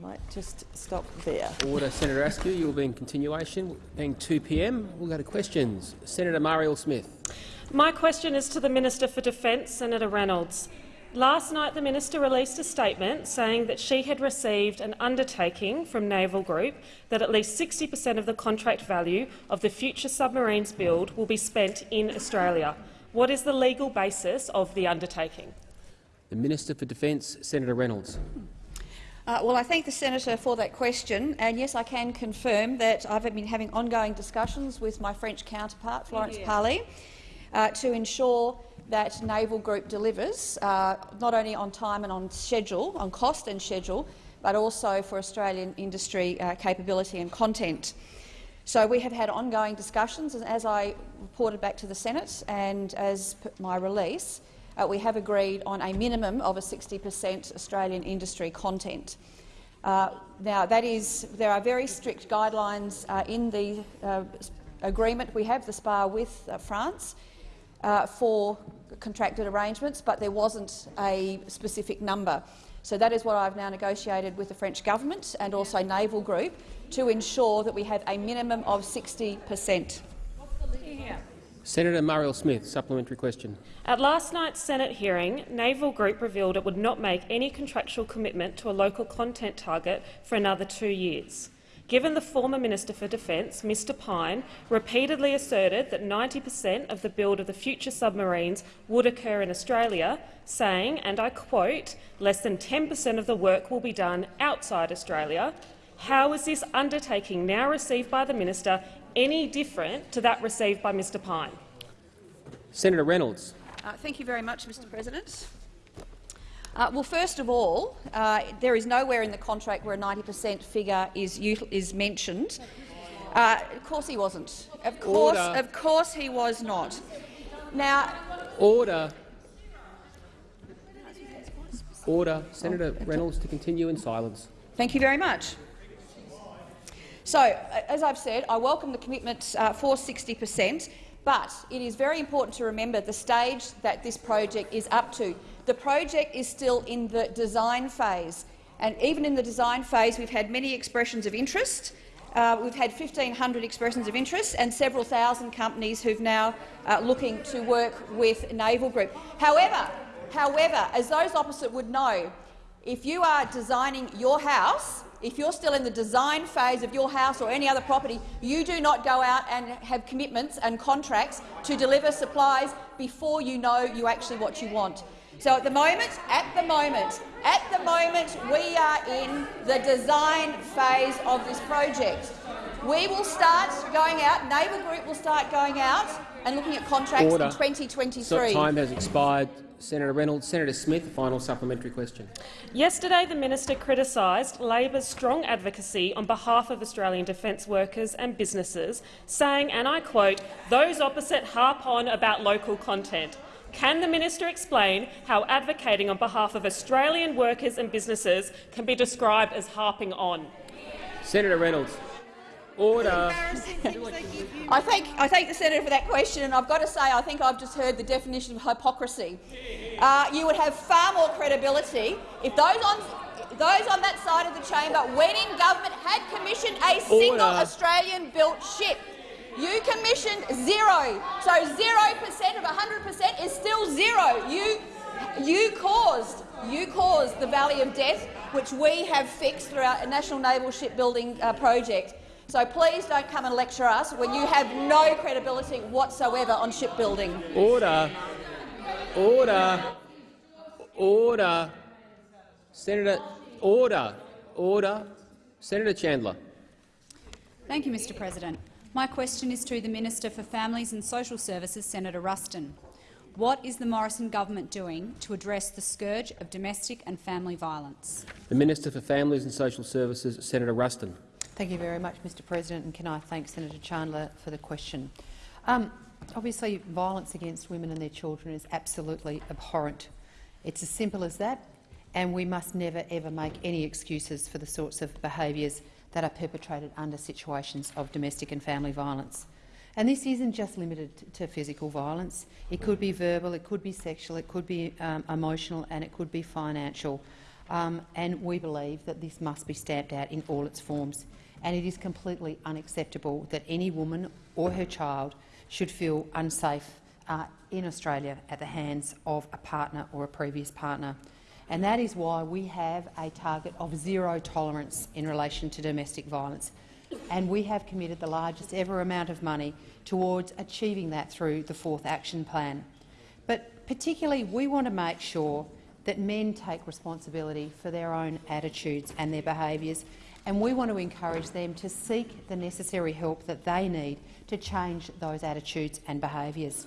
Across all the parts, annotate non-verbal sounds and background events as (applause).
might just stop there. Order, Senator Askew. You will be in continuation. Being 2 p.m., we'll go to questions. Senator Marielle Smith. My question is to the Minister for Defence, Senator Reynolds. Last night, the minister released a statement saying that she had received an undertaking from Naval Group that at least 60 per cent of the contract value of the future submarines build will be spent in Australia. What is the legal basis of the undertaking? The Minister for Defence, Senator Reynolds. Uh, well, I thank the senator for that question, and yes, I can confirm that I've been having ongoing discussions with my French counterpart, Florence yeah. Parly, uh, to ensure that Naval Group delivers, uh, not only on time and on schedule, on cost and schedule, but also for Australian industry uh, capability and content. So we have had ongoing discussions, as I reported back to the Senate and as my release, uh, we have agreed on a minimum of a 60 per cent Australian industry content. Uh, now, that is, there are very strict guidelines uh, in the uh, agreement we have, the SPA with uh, France, uh, for contracted arrangements, but there wasn't a specific number. So that is what I've now negotiated with the French government and also Naval Group to ensure that we have a minimum of 60 per cent. Senator Marielle Smith, supplementary question. At last night's Senate hearing, Naval Group revealed it would not make any contractual commitment to a local content target for another two years. Given the former Minister for Defence, Mr Pyne, repeatedly asserted that 90 per cent of the build of the future submarines would occur in Australia, saying, and I quote, less than 10 per cent of the work will be done outside Australia, how is this undertaking now received by the minister any different to that received by Mr Pyne? Senator Reynolds. Uh, thank you very much, Mr President. Uh, well, first of all, uh, there is nowhere in the contract where a 90 per cent figure is, is mentioned. Uh, of course he wasn't. Of course, Order. of course he was not. Now, Order. Order. Senator Reynolds to continue in silence. Thank you very much. So, as I've said, I welcome the commitment uh, for 60 per cent, but it is very important to remember the stage that this project is up to. The project is still in the design phase, and even in the design phase we've had many expressions of interest. Uh, we've had 1,500 expressions of interest and several thousand companies who've now uh, looking to work with Naval Group. However, however, as those opposite would know, if you are designing your house, if you're still in the design phase of your house or any other property, you do not go out and have commitments and contracts to deliver supplies before you know you actually what you want. So at the moment, at the moment, at the moment, we are in the design phase of this project. We will start going out, Naval Group will start going out and looking at contracts Order. in 2023. So time has expired. Senator Reynolds. Senator Smith, final supplementary question. Yesterday, the minister criticised Labor's strong advocacy on behalf of Australian defence workers and businesses, saying, and I quote, those opposite harp on about local content. Can the minister explain how advocating on behalf of Australian workers and businesses can be described as harping on? Senator Reynolds. Order. I thank, I thank the senator for that question, and I've got to say I think I've just heard the definition of hypocrisy. Uh, you would have far more credibility if those on, those on that side of the chamber, when in government, had commissioned a single Australian-built ship. You commissioned zero, so zero percent of 100 percent is still zero. You, you caused, you caused the Valley of Death, which we have fixed through our National Naval Shipbuilding uh, Project. So please don't come and lecture us when you have no credibility whatsoever on shipbuilding. Order. Order. Order. Senator, order. Order. Senator Chandler. Thank you, Mr President. My question is to the Minister for Families and Social Services, Senator Ruston. What is the Morrison government doing to address the scourge of domestic and family violence? The Minister for Families and Social Services, Senator Ruston. Thank you very much, Mr President, and can I thank Senator Chandler for the question. Um, obviously, violence against women and their children is absolutely abhorrent. It's as simple as that, and we must never ever make any excuses for the sorts of behaviours that are perpetrated under situations of domestic and family violence. And this isn't just limited to physical violence. It could be verbal, it could be sexual, it could be um, emotional and it could be financial. um, and we believe that this must be stamped out in all its forms. And it is completely unacceptable that any woman or her child should feel unsafe uh, in Australia at the hands of a partner or a previous partner. And that is why we have a target of zero tolerance in relation to domestic violence. And we have committed the largest ever amount of money towards achieving that through the fourth action plan. But particularly, we want to make sure that men take responsibility for their own attitudes and their behaviours, and we want to encourage them to seek the necessary help that they need to change those attitudes and behaviours.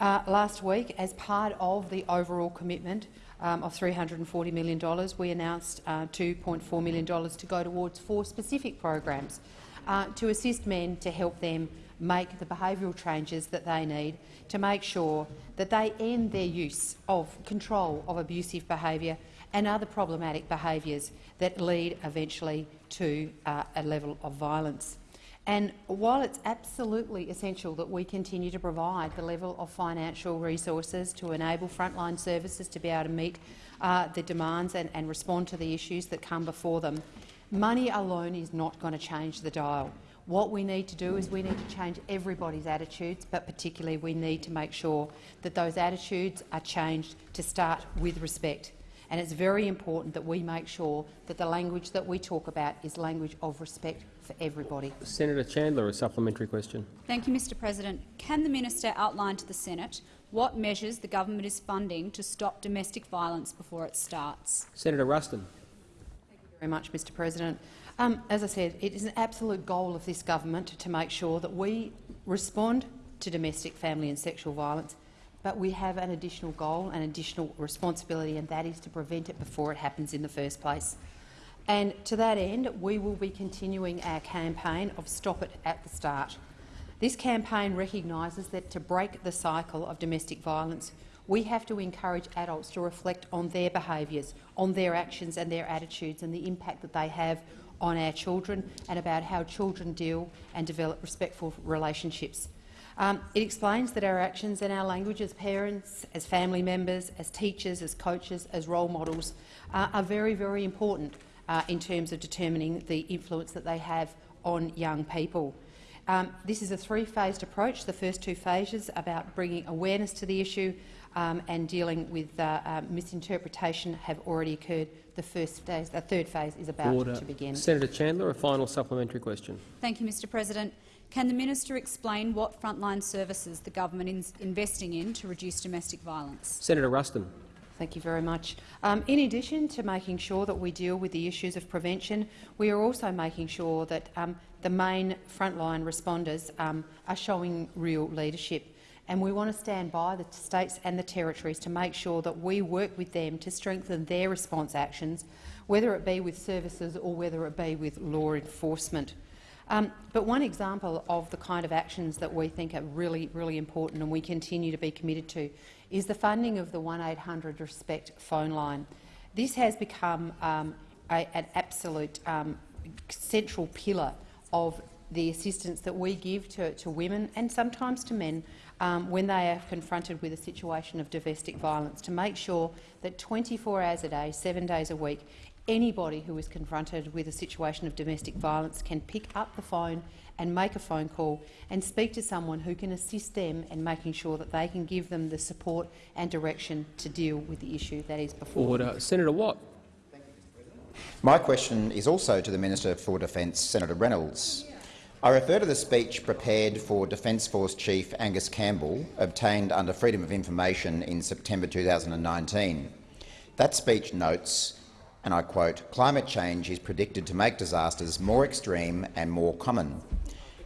Uh, last week, as part of the overall commitment um, of $340 million, we announced uh, $2.4 million to go towards four specific programs uh, to assist men to help them make the behavioural changes that they need to make sure that they end their use of control of abusive behaviour and other problematic behaviours that lead eventually to uh, a level of violence. And while it's absolutely essential that we continue to provide the level of financial resources to enable frontline services to be able to meet uh, the demands and, and respond to the issues that come before them, money alone is not going to change the dial. What we need to do is we need to change everybody's attitudes, but particularly we need to make sure that those attitudes are changed to start with respect. And it's very important that we make sure that the language that we talk about is language of respect for everybody. Senator Chandler, a supplementary question. Thank you, Mr President. Can the minister outline to the Senate what measures the government is funding to stop domestic violence before it starts? Senator Ruston. Thank you very much, Mr President. Um, as I said, it is an absolute goal of this government to make sure that we respond to domestic, family and sexual violence, but we have an additional goal, an additional responsibility, and that is to prevent it before it happens in the first place. And to that end, we will be continuing our campaign of Stop It at the Start. This campaign recognises that to break the cycle of domestic violence, we have to encourage adults to reflect on their behaviours, on their actions and their attitudes and the impact that they have on our children and about how children deal and develop respectful relationships. Um, it explains that our actions and our language as parents, as family members, as teachers, as coaches, as role models uh, are very, very important uh, in terms of determining the influence that they have on young people. Um, this is a three-phased approach. The first two phases about bringing awareness to the issue um, and dealing with uh, uh, misinterpretation have already occurred. The first phase, the third phase is about Order. to begin. Senator Chandler, a final supplementary question. Thank you, Mr President. Can the minister explain what frontline services the government is investing in to reduce domestic violence? Senator Ruston. Thank you very much. Um, in addition to making sure that we deal with the issues of prevention, we are also making sure that um, the main frontline responders um, are showing real leadership. And we want to stand by the states and the territories to make sure that we work with them to strengthen their response actions, whether it be with services or whether it be with law enforcement. Um, but one example of the kind of actions that we think are really, really important and we continue to be committed to is the funding of the 1800 RESPECT phone line. This has become um, a, an absolute um, central pillar of the assistance that we give to, to women and sometimes to men um, when they are confronted with a situation of domestic violence, to make sure that 24 hours a day, seven days a week, anybody who is confronted with a situation of domestic violence can pick up the phone and make a phone call and speak to someone who can assist them in making sure that they can give them the support and direction to deal with the issue that is before Order. them. Senator Watt. My question is also to the Minister for Defence, Senator Reynolds. I refer to the speech prepared for Defence Force Chief Angus Campbell, obtained under Freedom of Information in September 2019. That speech notes, and I quote, climate change is predicted to make disasters more extreme and more common,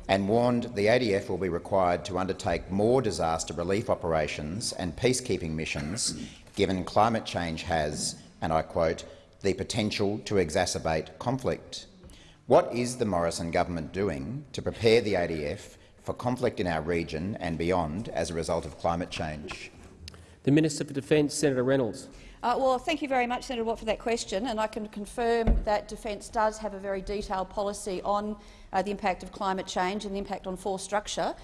and warned the ADF will be required to undertake more disaster relief operations and peacekeeping missions given climate change has, and I quote, the potential to exacerbate conflict. What is the Morrison government doing to prepare the ADF for conflict in our region and beyond as a result of climate change? The Minister for Defence, Senator Reynolds. Uh, well, thank you very much, Senator Watt, for that question. And I can confirm that Defence does have a very detailed policy on uh, the impact of climate change and the impact on force structure.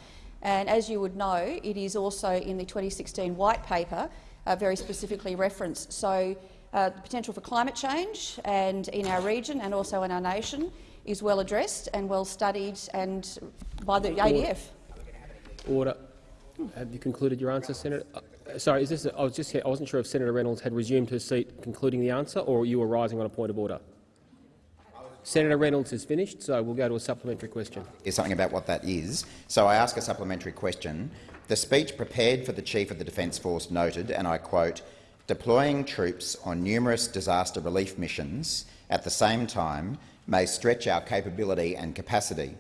And as you would know, it is also in the 2016 White Paper uh, very specifically referenced. So uh, the potential for climate change and in our region and also in our nation is well addressed and well studied and by the ADF. Order. Have you concluded your answer, Senator? Sorry, is this? A, I was just. I wasn't sure if Senator Reynolds had resumed her seat, concluding the answer, or you were rising on a point of order. Senator Reynolds has finished, so we'll go to a supplementary question. Is something about what that is. So I ask a supplementary question. The speech prepared for the Chief of the Defence Force noted, and I quote, deploying troops on numerous disaster relief missions at the same time may stretch our capability and capacity.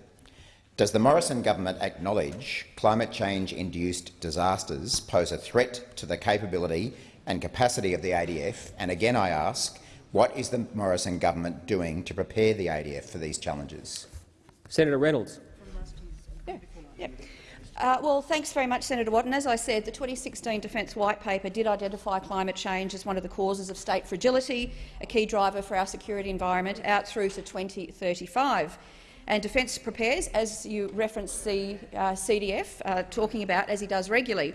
Does the Morrison government acknowledge climate change-induced disasters pose a threat to the capability and capacity of the ADF? And again I ask, what is the Morrison government doing to prepare the ADF for these challenges? Senator Reynolds. Yeah. Yeah. Uh, well, thanks very much, Senator Watton. As I said, the 2016 Defence White Paper did identify climate change as one of the causes of state fragility, a key driver for our security environment out through to 2035. And Defence prepares, as you referenced the uh, CDF uh, talking about, as he does regularly.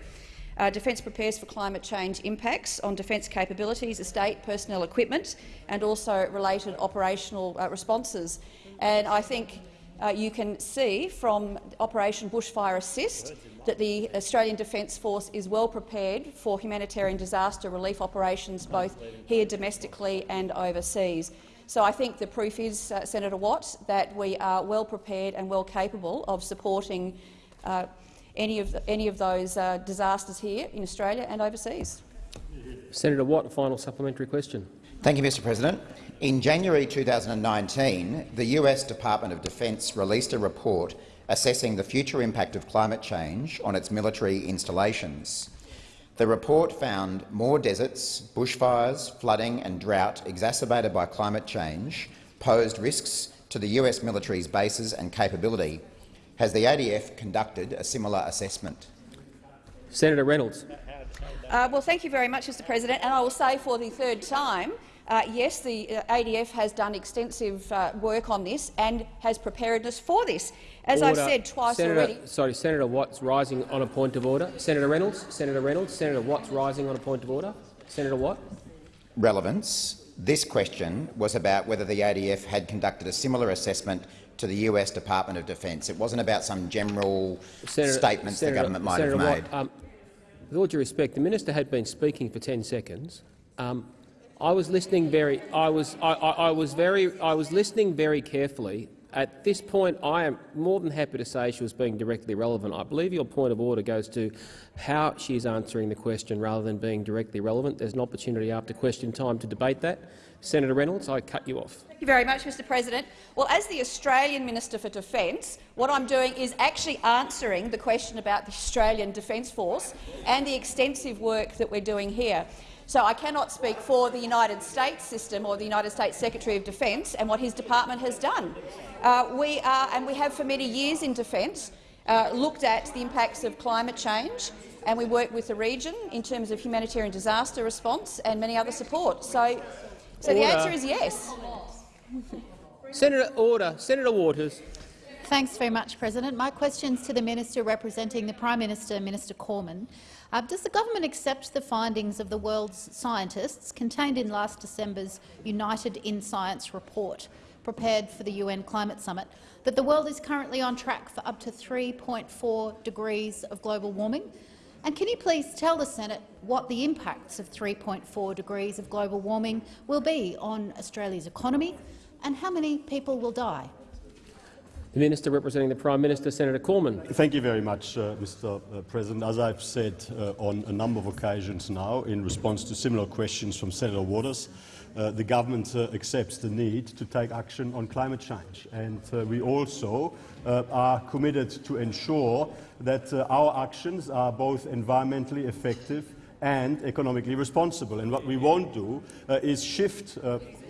Uh, Defence prepares for climate change impacts on defence capabilities, estate, personnel equipment and also related operational uh, responses. And I think uh, you can see from Operation Bushfire Assist that the Australian Defence Force is well prepared for humanitarian disaster relief operations both here domestically and overseas. So I think the proof is, uh, Senator Watt, that we are well prepared and well capable of supporting uh, any of, the, any of those uh, disasters here in Australia and overseas. Senator Watt, final supplementary question. Thank you, Mr President. In January 2019, the US Department of Defence released a report assessing the future impact of climate change on its military installations. The report found more deserts, bushfires, flooding and drought exacerbated by climate change posed risks to the US military's bases and capability. Has the ADF conducted a similar assessment? Senator Reynolds. Uh, well, thank you very much, Mr President. And I will say for the third time, uh, yes, the uh, ADF has done extensive uh, work on this and has preparedness for this. As order. I've said twice Senator, already— Sorry, Senator Watt's rising on a point of order. Senator Reynolds. Senator Reynolds. Senator Watt's rising on a point of order. Senator Watt. Relevance. This question was about whether the ADF had conducted a similar assessment to the US Department of Defence. It wasn't about some general Senator, statements Senator, the government might Senator have made. Watt, um, with all due respect, the minister had been speaking for 10 seconds. Um, I was listening very. I was. I, I, I, was very. I was listening very carefully. At this point, I am more than happy to say she was being directly relevant. I believe your point of order goes to how she is answering the question rather than being directly relevant. There's an opportunity after question time to debate that. Senator Reynolds, I cut you off. Thank you very much, Mr President. Well, as the Australian Minister for Defence, what I'm doing is actually answering the question about the Australian Defence Force and the extensive work that we're doing here. So I cannot speak for the United States system or the United States Secretary of Defence and what his department has done. Uh, we are, and we have for many years in defence, uh, looked at the impacts of climate change, and we work with the region in terms of humanitarian disaster response and many other support. So, so the answer is yes. Senator Order. Senator Waters. Thanks very much, President. My question is to the Minister representing the Prime Minister, Minister Cormann. Uh, does the government accept the findings of the world's scientists contained in last December's United in Science report, prepared for the UN Climate Summit, that the world is currently on track for up to 3.4 degrees of global warming? And can you please tell the Senate what the impacts of 3.4 degrees of global warming will be on Australia's economy and how many people will die? The Minister representing the Prime Minister, Senator Cormann. Thank you very much, uh, Mr uh, President. As I've said uh, on a number of occasions now, in response to similar questions from Senator Waters, uh, the government uh, accepts the need to take action on climate change. And uh, we also are committed to ensure that our actions are both environmentally effective and economically responsible. And what we won't do is shift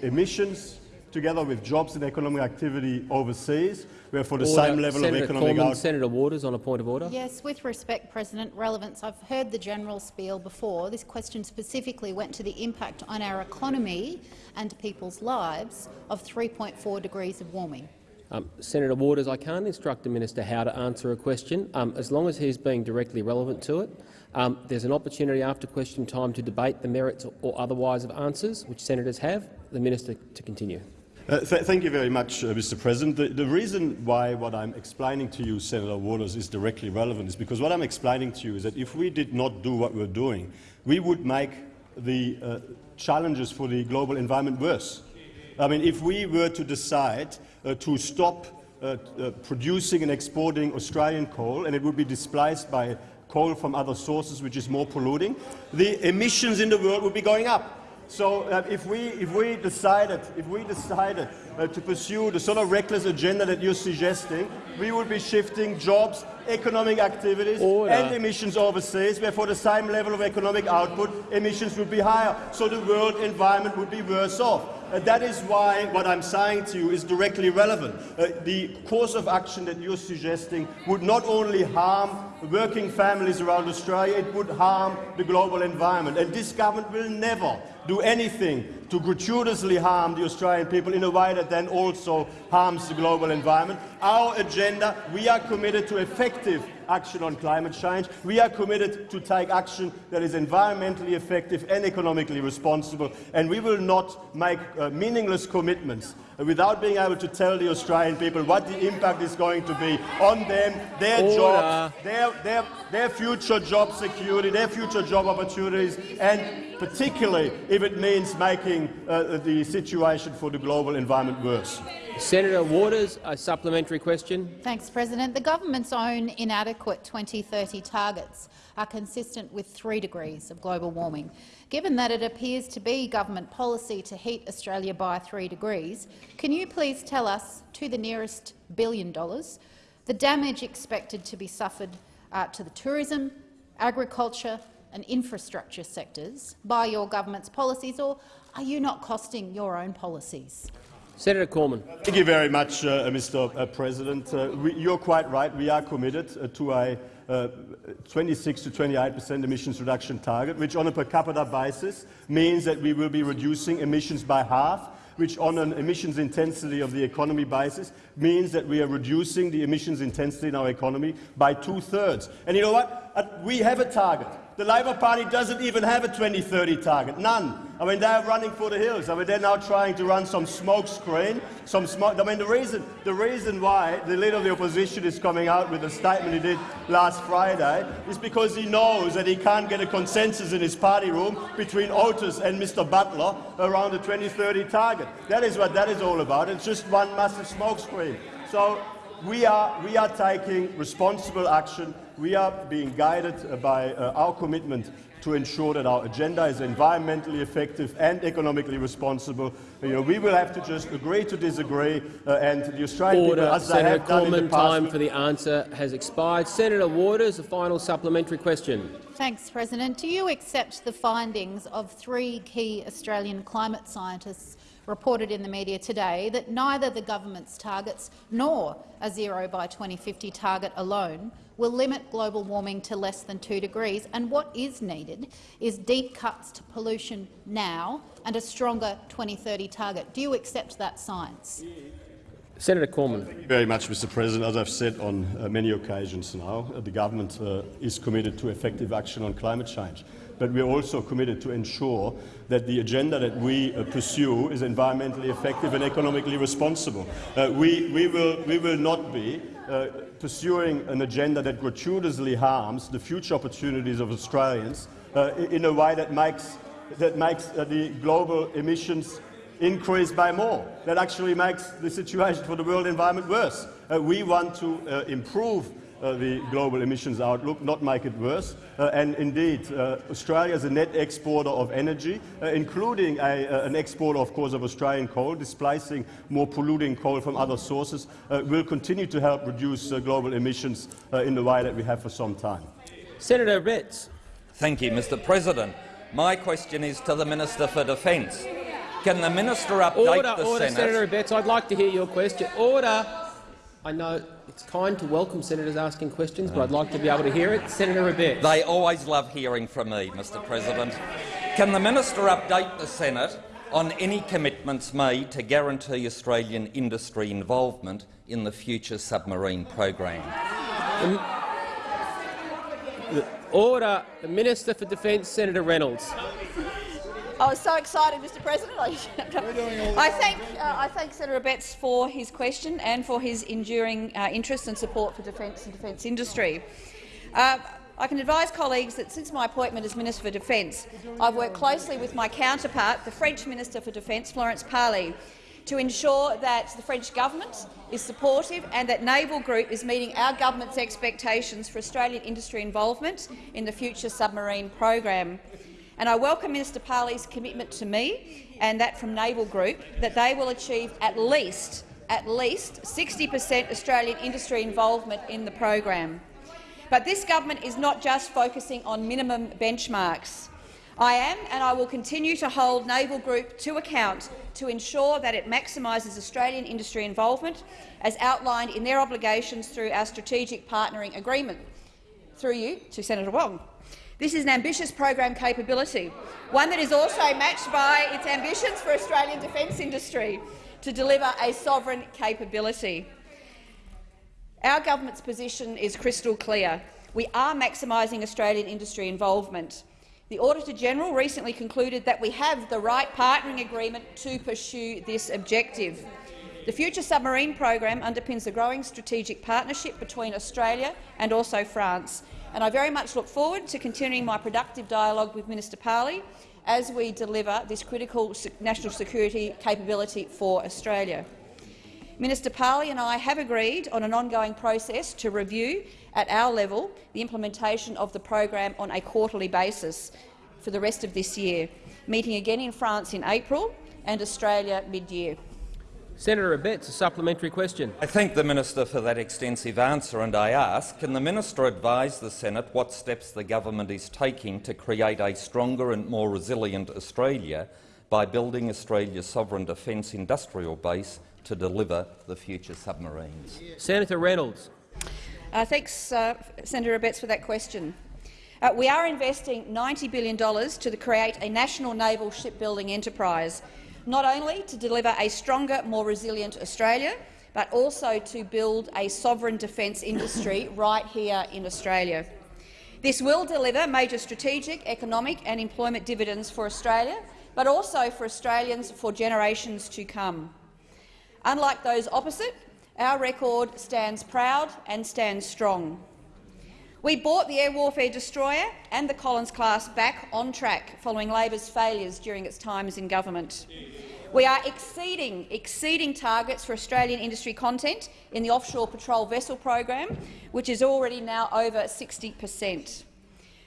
emissions together with jobs and economic activity overseas, where for the order. same level Senator of economic Cormann, Senator Waters on a point of order. Yes, with respect, President, relevance. I've heard the general spiel before. This question specifically went to the impact on our economy and people's lives of 3.4 degrees of warming. Um, Senator Waters, I can't instruct the minister how to answer a question, um, as long as he's being directly relevant to it. Um, there's an opportunity after question time to debate the merits or otherwise of answers, which senators have. The minister to continue. Uh, th thank you very much, uh, Mr. President. The, the, reason why what I'm explaining to you, Senator Waters, is directly relevant is because what I'm explaining to you is that if we did not do what we're doing, we would make the uh, challenges for the global environment worse. I mean, if we were to decide uh, to stop uh, uh, producing and exporting Australian coal and it would be displaced by coal from other sources which is more polluting, the emissions in the world would be going up. So uh, if, we, if we decided, if we decided uh, to pursue the sort of reckless agenda that you're suggesting, we would be shifting jobs, economic activities Order. and emissions overseas, where for the same level of economic output, emissions would be higher. So the world environment would be worse off. Uh, that is why what I'm saying to you is directly relevant. Uh, the course of action that you're suggesting would not only harm working families around Australia, it would harm the global environment. And this government will never do anything to gratuitously harm the Australian people in a way that then also harms the global environment. Our agenda, we are committed to effective action on climate change. We are committed to take action that is environmentally effective and economically responsible, and we will not make uh, meaningless commitments without being able to tell the Australian people what the impact is going to be on them, their Order. jobs, their, their, their future job security, their future job opportunities, and particularly if it means making uh, the situation for the global environment worse. Senator Waters, a supplementary question. Thanks, President. The government's own inadequate 2030 targets are consistent with three degrees of global warming. Given that it appears to be government policy to heat Australia by three degrees, can you please tell us, to the nearest billion dollars, the damage expected to be suffered uh, to the tourism, agriculture and infrastructure sectors by your government's policies, or are you not costing your own policies? Senator Cormann. Thank you very much, uh, Mr. Uh, President. Uh, we, you're quite right. We are committed uh, to a uh, 26 to 28 percent emissions reduction target, which on a per capita basis means that we will be reducing emissions by half which on an emissions intensity of the economy basis means that we are reducing the emissions intensity in our economy by two-thirds. And you know what? We have a target. The Labor Party doesn't even have a 2030 target, none. I mean, they're running for the hills. I mean, they're now trying to run some smoke screen, some smoke. I mean, the reason, the reason why the leader of the opposition is coming out with the statement he did last Friday is because he knows that he can't get a consensus in his party room between Otis and Mr Butler around the 2030 target. That is what that is all about. It's just one massive smoke screen. So we are, we are taking responsible action. We are being guided by uh, our commitment to ensure that our agenda is environmentally effective and economically responsible. You know, we will have to just agree to disagree, uh, and the Australian Order. people, as Senator they have done in the Cormann, past, time for the answer has expired. Senator Waters, a final supplementary question. Thanks, President. Do you accept the findings of three key Australian climate scientists reported in the media today that neither the government's targets nor a zero by 2050 target alone will limit global warming to less than 2 degrees, and what is needed is deep cuts to pollution now and a stronger 2030 target. Do you accept that science? Senator Cormann. Thank you very much, Mr. President. As I've said on uh, many occasions now, uh, the government uh, is committed to effective action on climate change. But we are also committed to ensure that the agenda that we uh, pursue is environmentally effective and economically responsible. Uh, we, we, will, we will not be uh, pursuing an agenda that gratuitously harms the future opportunities of Australians uh, in a way that makes, that makes uh, the global emissions increase by more. That actually makes the situation for the world environment worse. Uh, we want to uh, improve the global emissions outlook, not make it worse. Uh, and indeed, uh, Australia is a net exporter of energy, uh, including a, uh, an exporter, of course, of Australian coal, displacing more polluting coal from other sources, uh, will continue to help reduce uh, global emissions uh, in the way that we have for some time. Senator Abetz. Thank you, Mr President. My question is to the Minister for Defence. Can the minister update Order, the order, Senate? Senator Abetz. I'd like to hear your question. Order. I know it's kind to welcome senators asking questions, but I'd like to be able to hear it. Senator Abetz. They always love hearing from me, Mr President. Can the minister update the Senate on any commitments made to guarantee Australian industry involvement in the future submarine program? Order. The Minister for Defence, Senator Reynolds. I was so excited, Mr President. (laughs) I, thank, uh, I thank Senator Abetz for his question and for his enduring uh, interest and support for defence and defence industry. Uh, I can advise colleagues that since my appointment as Minister for Defence, I've worked closely with my counterpart, the French Minister for Defence, Florence Parly, to ensure that the French government is supportive and that Naval Group is meeting our government's expectations for Australian industry involvement in the future submarine program. And I welcome Minister Parly's commitment to me and that from Naval Group that they will achieve at least at least 60 per cent Australian industry involvement in the program. But this government is not just focusing on minimum benchmarks. I am and I will continue to hold Naval Group to account to ensure that it maximises Australian industry involvement as outlined in their obligations through our strategic partnering agreement. Through you to Senator Wong. This is an ambitious program capability, one that is also matched by its ambitions for Australian defence industry to deliver a sovereign capability. Our government's position is crystal clear. We are maximising Australian industry involvement. The Auditor-General recently concluded that we have the right partnering agreement to pursue this objective. The Future Submarine Program underpins a growing strategic partnership between Australia and also France, and I very much look forward to continuing my productive dialogue with Minister Parly as we deliver this critical national security capability for Australia. Minister Parly and I have agreed on an ongoing process to review at our level the implementation of the program on a quarterly basis for the rest of this year, meeting again in France in April and Australia mid-year. Senator Abetz, a supplementary question. I thank the minister for that extensive answer, and I ask, can the minister advise the Senate what steps the government is taking to create a stronger and more resilient Australia by building Australia's sovereign defence industrial base to deliver the future submarines? Senator Reynolds. Uh, thanks, uh, Senator Abetz, for that question. Uh, we are investing $90 billion to create a national naval shipbuilding enterprise not only to deliver a stronger, more resilient Australia, but also to build a sovereign defence industry (laughs) right here in Australia. This will deliver major strategic, economic and employment dividends for Australia, but also for Australians for generations to come. Unlike those opposite, our record stands proud and stands strong. We bought the air warfare destroyer and the Collins class back on track following Labor's failures during its times in government. We are exceeding, exceeding targets for Australian industry content in the offshore patrol vessel program, which is already now over 60 per cent.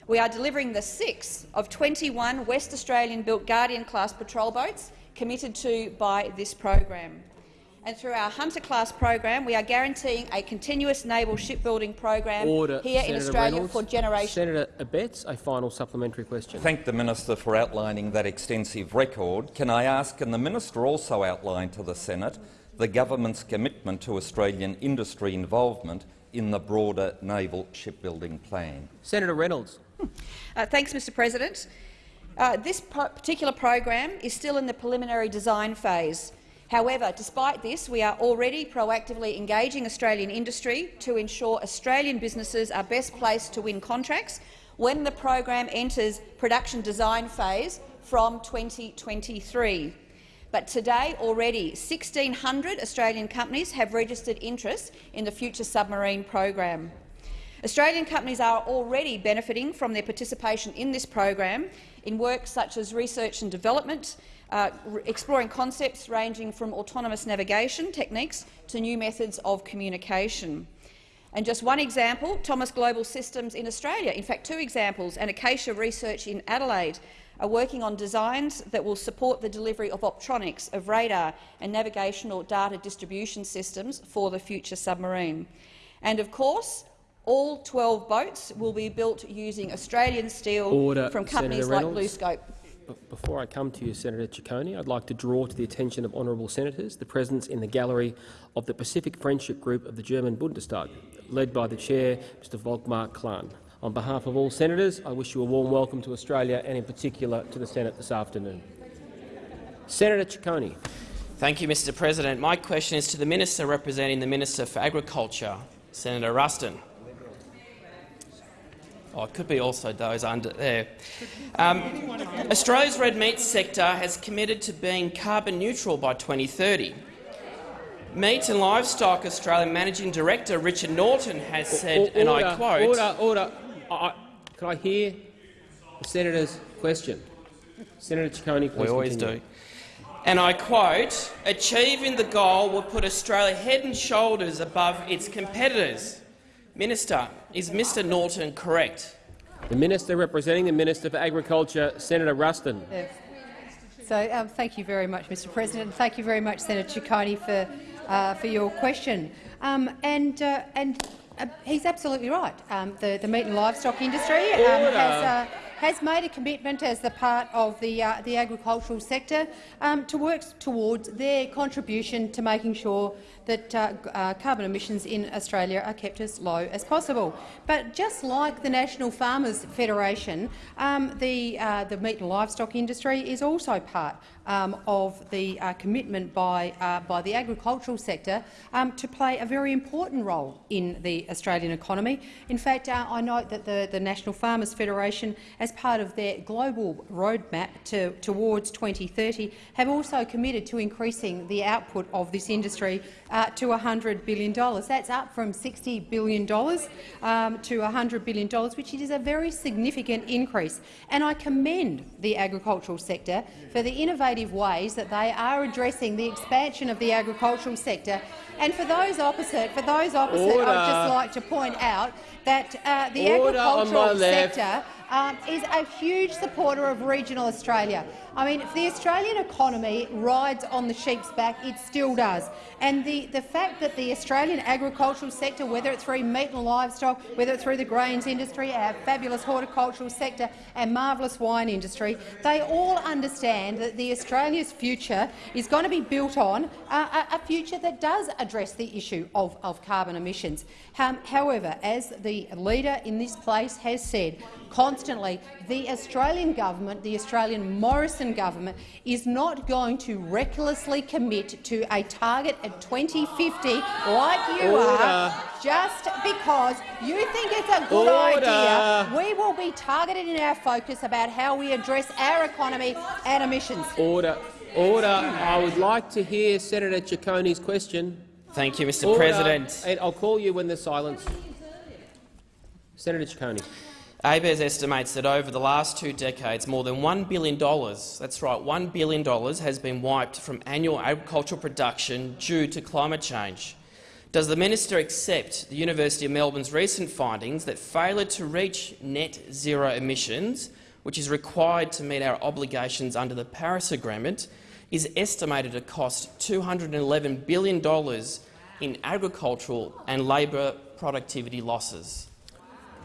We are delivering the six of 21 West Australian-built Guardian-class patrol boats committed to by this program and through our Hunter-class program, we are guaranteeing a continuous naval shipbuilding program Order. here Senator in Australia Reynolds. for generations. Senator Abetz, a final supplementary question. Thank the minister for outlining that extensive record. Can I ask, can the minister also outline to the Senate the government's commitment to Australian industry involvement in the broader naval shipbuilding plan? Senator Reynolds. Uh, thanks, Mr President. Uh, this particular program is still in the preliminary design phase. However, despite this, we are already proactively engaging Australian industry to ensure Australian businesses are best placed to win contracts when the program enters production design phase from 2023. But today, already 1,600 Australian companies have registered interest in the Future Submarine program. Australian companies are already benefiting from their participation in this program in work such as research and development, uh, exploring concepts ranging from autonomous navigation techniques to new methods of communication. And just one example, Thomas Global Systems in Australia, in fact two examples, and Acacia Research in Adelaide are working on designs that will support the delivery of optronics, of radar and navigational data distribution systems for the future submarine. And of course, all 12 boats will be built using Australian steel Order, from companies like BlueScope. Before I come to you, Senator Ciccone, I'd like to draw to the attention of honourable senators the presence in the gallery of the Pacific Friendship Group of the German Bundestag, led by the chair, Mr Volkmar Klein. On behalf of all senators, I wish you a warm welcome to Australia and in particular to the Senate this afternoon. Senator Ciccone. Thank you, Mr President. My question is to the Minister representing the Minister for Agriculture, Senator Ruston. Oh, it could be also those under there. Um, Australia's red meat sector has committed to being carbon neutral by 2030. Meat and Livestock Australia Managing Director Richard Norton has said, O- and I quote, Order, order. I, can I hear the senator's question? Senator Ciccone, please we always continue. do, and I quote, achieving the goal will put Australia head and shoulders above its competitors. Minister, is Mr Norton correct? The minister representing the Minister for Agriculture, Senator Ruston. Yeah. So, um, thank you very much, Mr. President. and Thank you very much, Senator Ciccone, for uh, for your question. Um, and uh, and uh, he's absolutely right. Um, the the meat and livestock industry um, has. Uh, has made a commitment as the part of the, uh, the agricultural sector um, to work towards their contribution to making sure that uh, uh, carbon emissions in Australia are kept as low as possible. But just like the National Farmers Federation, um, the, uh, the meat and livestock industry is also part um, of the uh, commitment by, uh, by the agricultural sector um, to play a very important role in the Australian economy. In fact, uh, I note that the, the National Farmers Federation, as part of their global roadmap to, towards 2030, have also committed to increasing the output of this industry uh, to $100 billion. That's up from $60 billion um, to $100 billion, which is a very significant increase. And I commend the agricultural sector for the innovative ways that they are addressing the expansion of the agricultural sector. And for those opposite, for those opposite, I would just like to point out that uh, the Order agricultural sector um, is a huge supporter of regional Australia. I mean, if the Australian economy rides on the sheep's back, it still does. And the, the fact that the Australian agricultural sector, whether it's through meat and livestock, whether it's through the grains industry, our fabulous horticultural sector and marvellous wine industry, they all understand that the Australia's future is going to be built on a, a future that does address the issue of, of carbon emissions. Um, however, as the leader in this place has said, constantly, the Australian government, the Australian Morrison government, is not going to recklessly commit to a target at 2050 like you Order. are, just because you think it's a good Order. idea. We will be targeted in our focus about how we address our economy and emissions. Order. Order. I would like to hear Senator Ciccone's question. Thank you, Mr Order. President. I'll call you when there's silence. Senator Ciccone. ABARES estimates that over the last two decades, more than $1 billion, that's right, $1 billion has been wiped from annual agricultural production due to climate change. Does the minister accept the University of Melbourne's recent findings that failure to reach net zero emissions, which is required to meet our obligations under the Paris Agreement, is estimated to cost $211 billion in agricultural and labour productivity losses?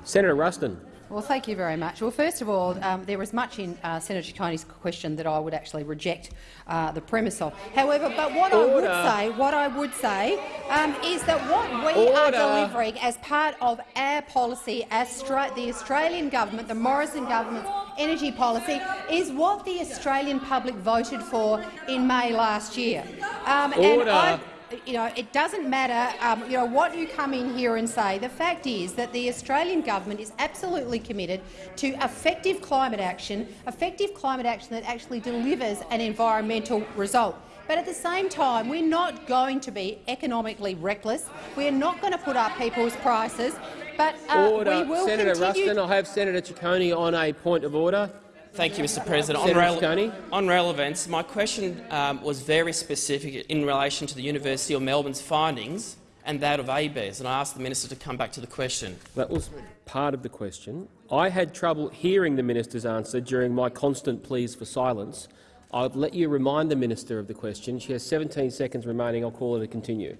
Senator Ruston. Well, thank you very much. Well, first of all, um, there was much in uh, Senator Ciccone's question that I would actually reject uh, the premise of. However, but what I would say, what I would say, um, is that what we are delivering as part of our policy, Austra the Australian government, the Morrison government's energy policy, is what the Australian public voted for in May last year. Um, and Order. You know, it doesn't matter um, you know, what you come in here and say. The fact is that the Australian government is absolutely committed to effective climate action, effective climate action that actually delivers an environmental result. But at the same time, we're not going to be economically reckless. We're not going to put up people's prices. But uh, Order. we will Senator continue. Ruston, I have Senator Ciccone on a point of order. Thank you, Mr President. On, rele- on relevance, my question um, was very specific in relation to the University of Melbourne's findings and that of ABARES, and I asked the minister to come back to the question. That was part of the question. I had trouble hearing the minister's answer during my constant pleas for silence. I'll let you remind the minister of the question. She has 17 seconds remaining. I'll call her to continue.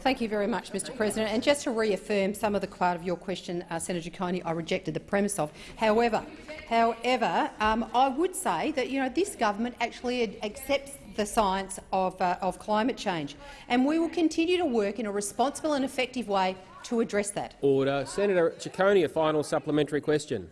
Thank you very much, Mr President. And just to reaffirm some of the part of your question, uh, Senator Coney, I rejected the premise of. However, however, um, I would say that you know this government actually accepts the science of, uh, of climate change, and we will continue to work in a responsible and effective way to address that. Order. Senator Ciccone, a final supplementary question.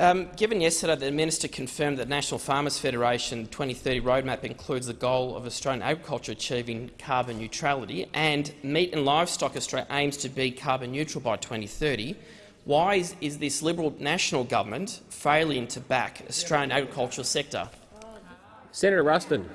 Um, given yesterday that the minister confirmed that National Farmers Federation 2030 roadmap includes the goal of Australian agriculture achieving carbon neutrality and Meat and Livestock Australia aims to be carbon neutral by 2030, why is, is this Liberal national government failing to back Australian agricultural sector? Senator Ruston.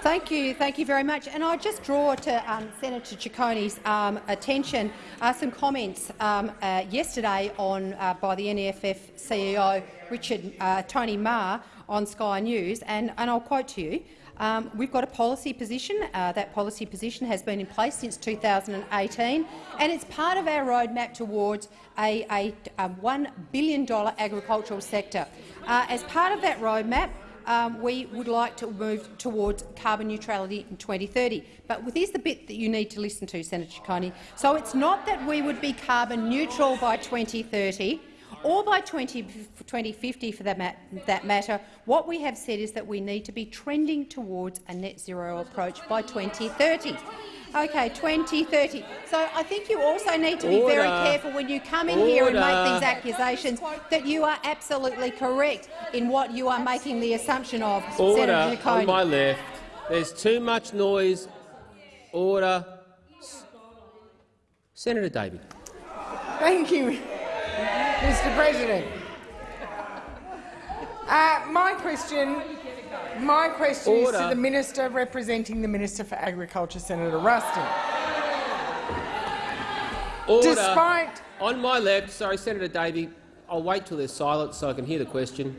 Thank you, thank you very much. And I just draw to um, Senator Ciccone's um, attention uh, some comments um, uh, yesterday on uh, by the NFF CEO Richard uh, Tony Mahar on Sky News, and, and I'll quote to you. Um, we've got a policy position. Uh, that policy position has been in place since 2018, and it's part of our roadmap towards a, a, a $1 billion agricultural sector. Uh, as part of that roadmap, um, we would like to move towards carbon neutrality in 2030. But here's the bit that you need to listen to, Senator Ciccone. So it's not that we would be carbon neutral by 2030 or by 20, 2050 for that, mat that matter. What we have said is that we need to be trending towards a net zero approach by 2030. Okay, 2030. So I think you also need to be Order. very careful when you come in here and make these accusations that you are absolutely correct in what you are making the assumption of, Order Senator Ciccone. on my left. There's too much noise. Order. Senator Davey. Thank you, Mr President. Uh, my question, my question is to the minister representing the Minister for Agriculture, Senator Ruston. Order. Despite On my left, sorry, Senator Davey. I'll wait till there's silence so I can hear the question.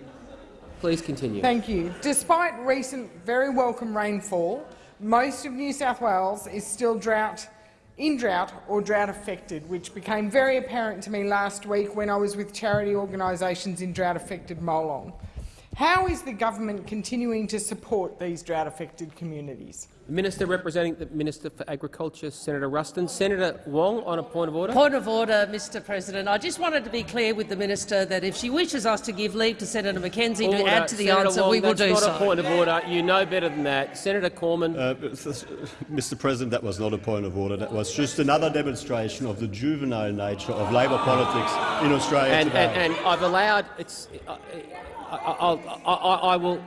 Please continue. Thank you. Despite recent very welcome rainfall, most of New South Wales is still drought, in drought or drought affected, which became very apparent to me last week when I was with charity organisations in drought affected Molong. How is the government continuing to support these drought affected communities? The Minister representing the Minister for Agriculture, Senator Ruston. Senator Wong on a point of order. Point of order, Mr President. I just wanted to be clear with the minister that if she wishes us to give leave to Senator McKenzie to add to the Senator answer, Wong, we will do so. that's do not a point of order. You know better than that. Senator Cormann. Uh, Mr President, that was not a point of order. That was just another demonstration of the juvenile nature of Labor politics in Australia and, today. and, and I've allowed. It's. I, I, I, I, I will.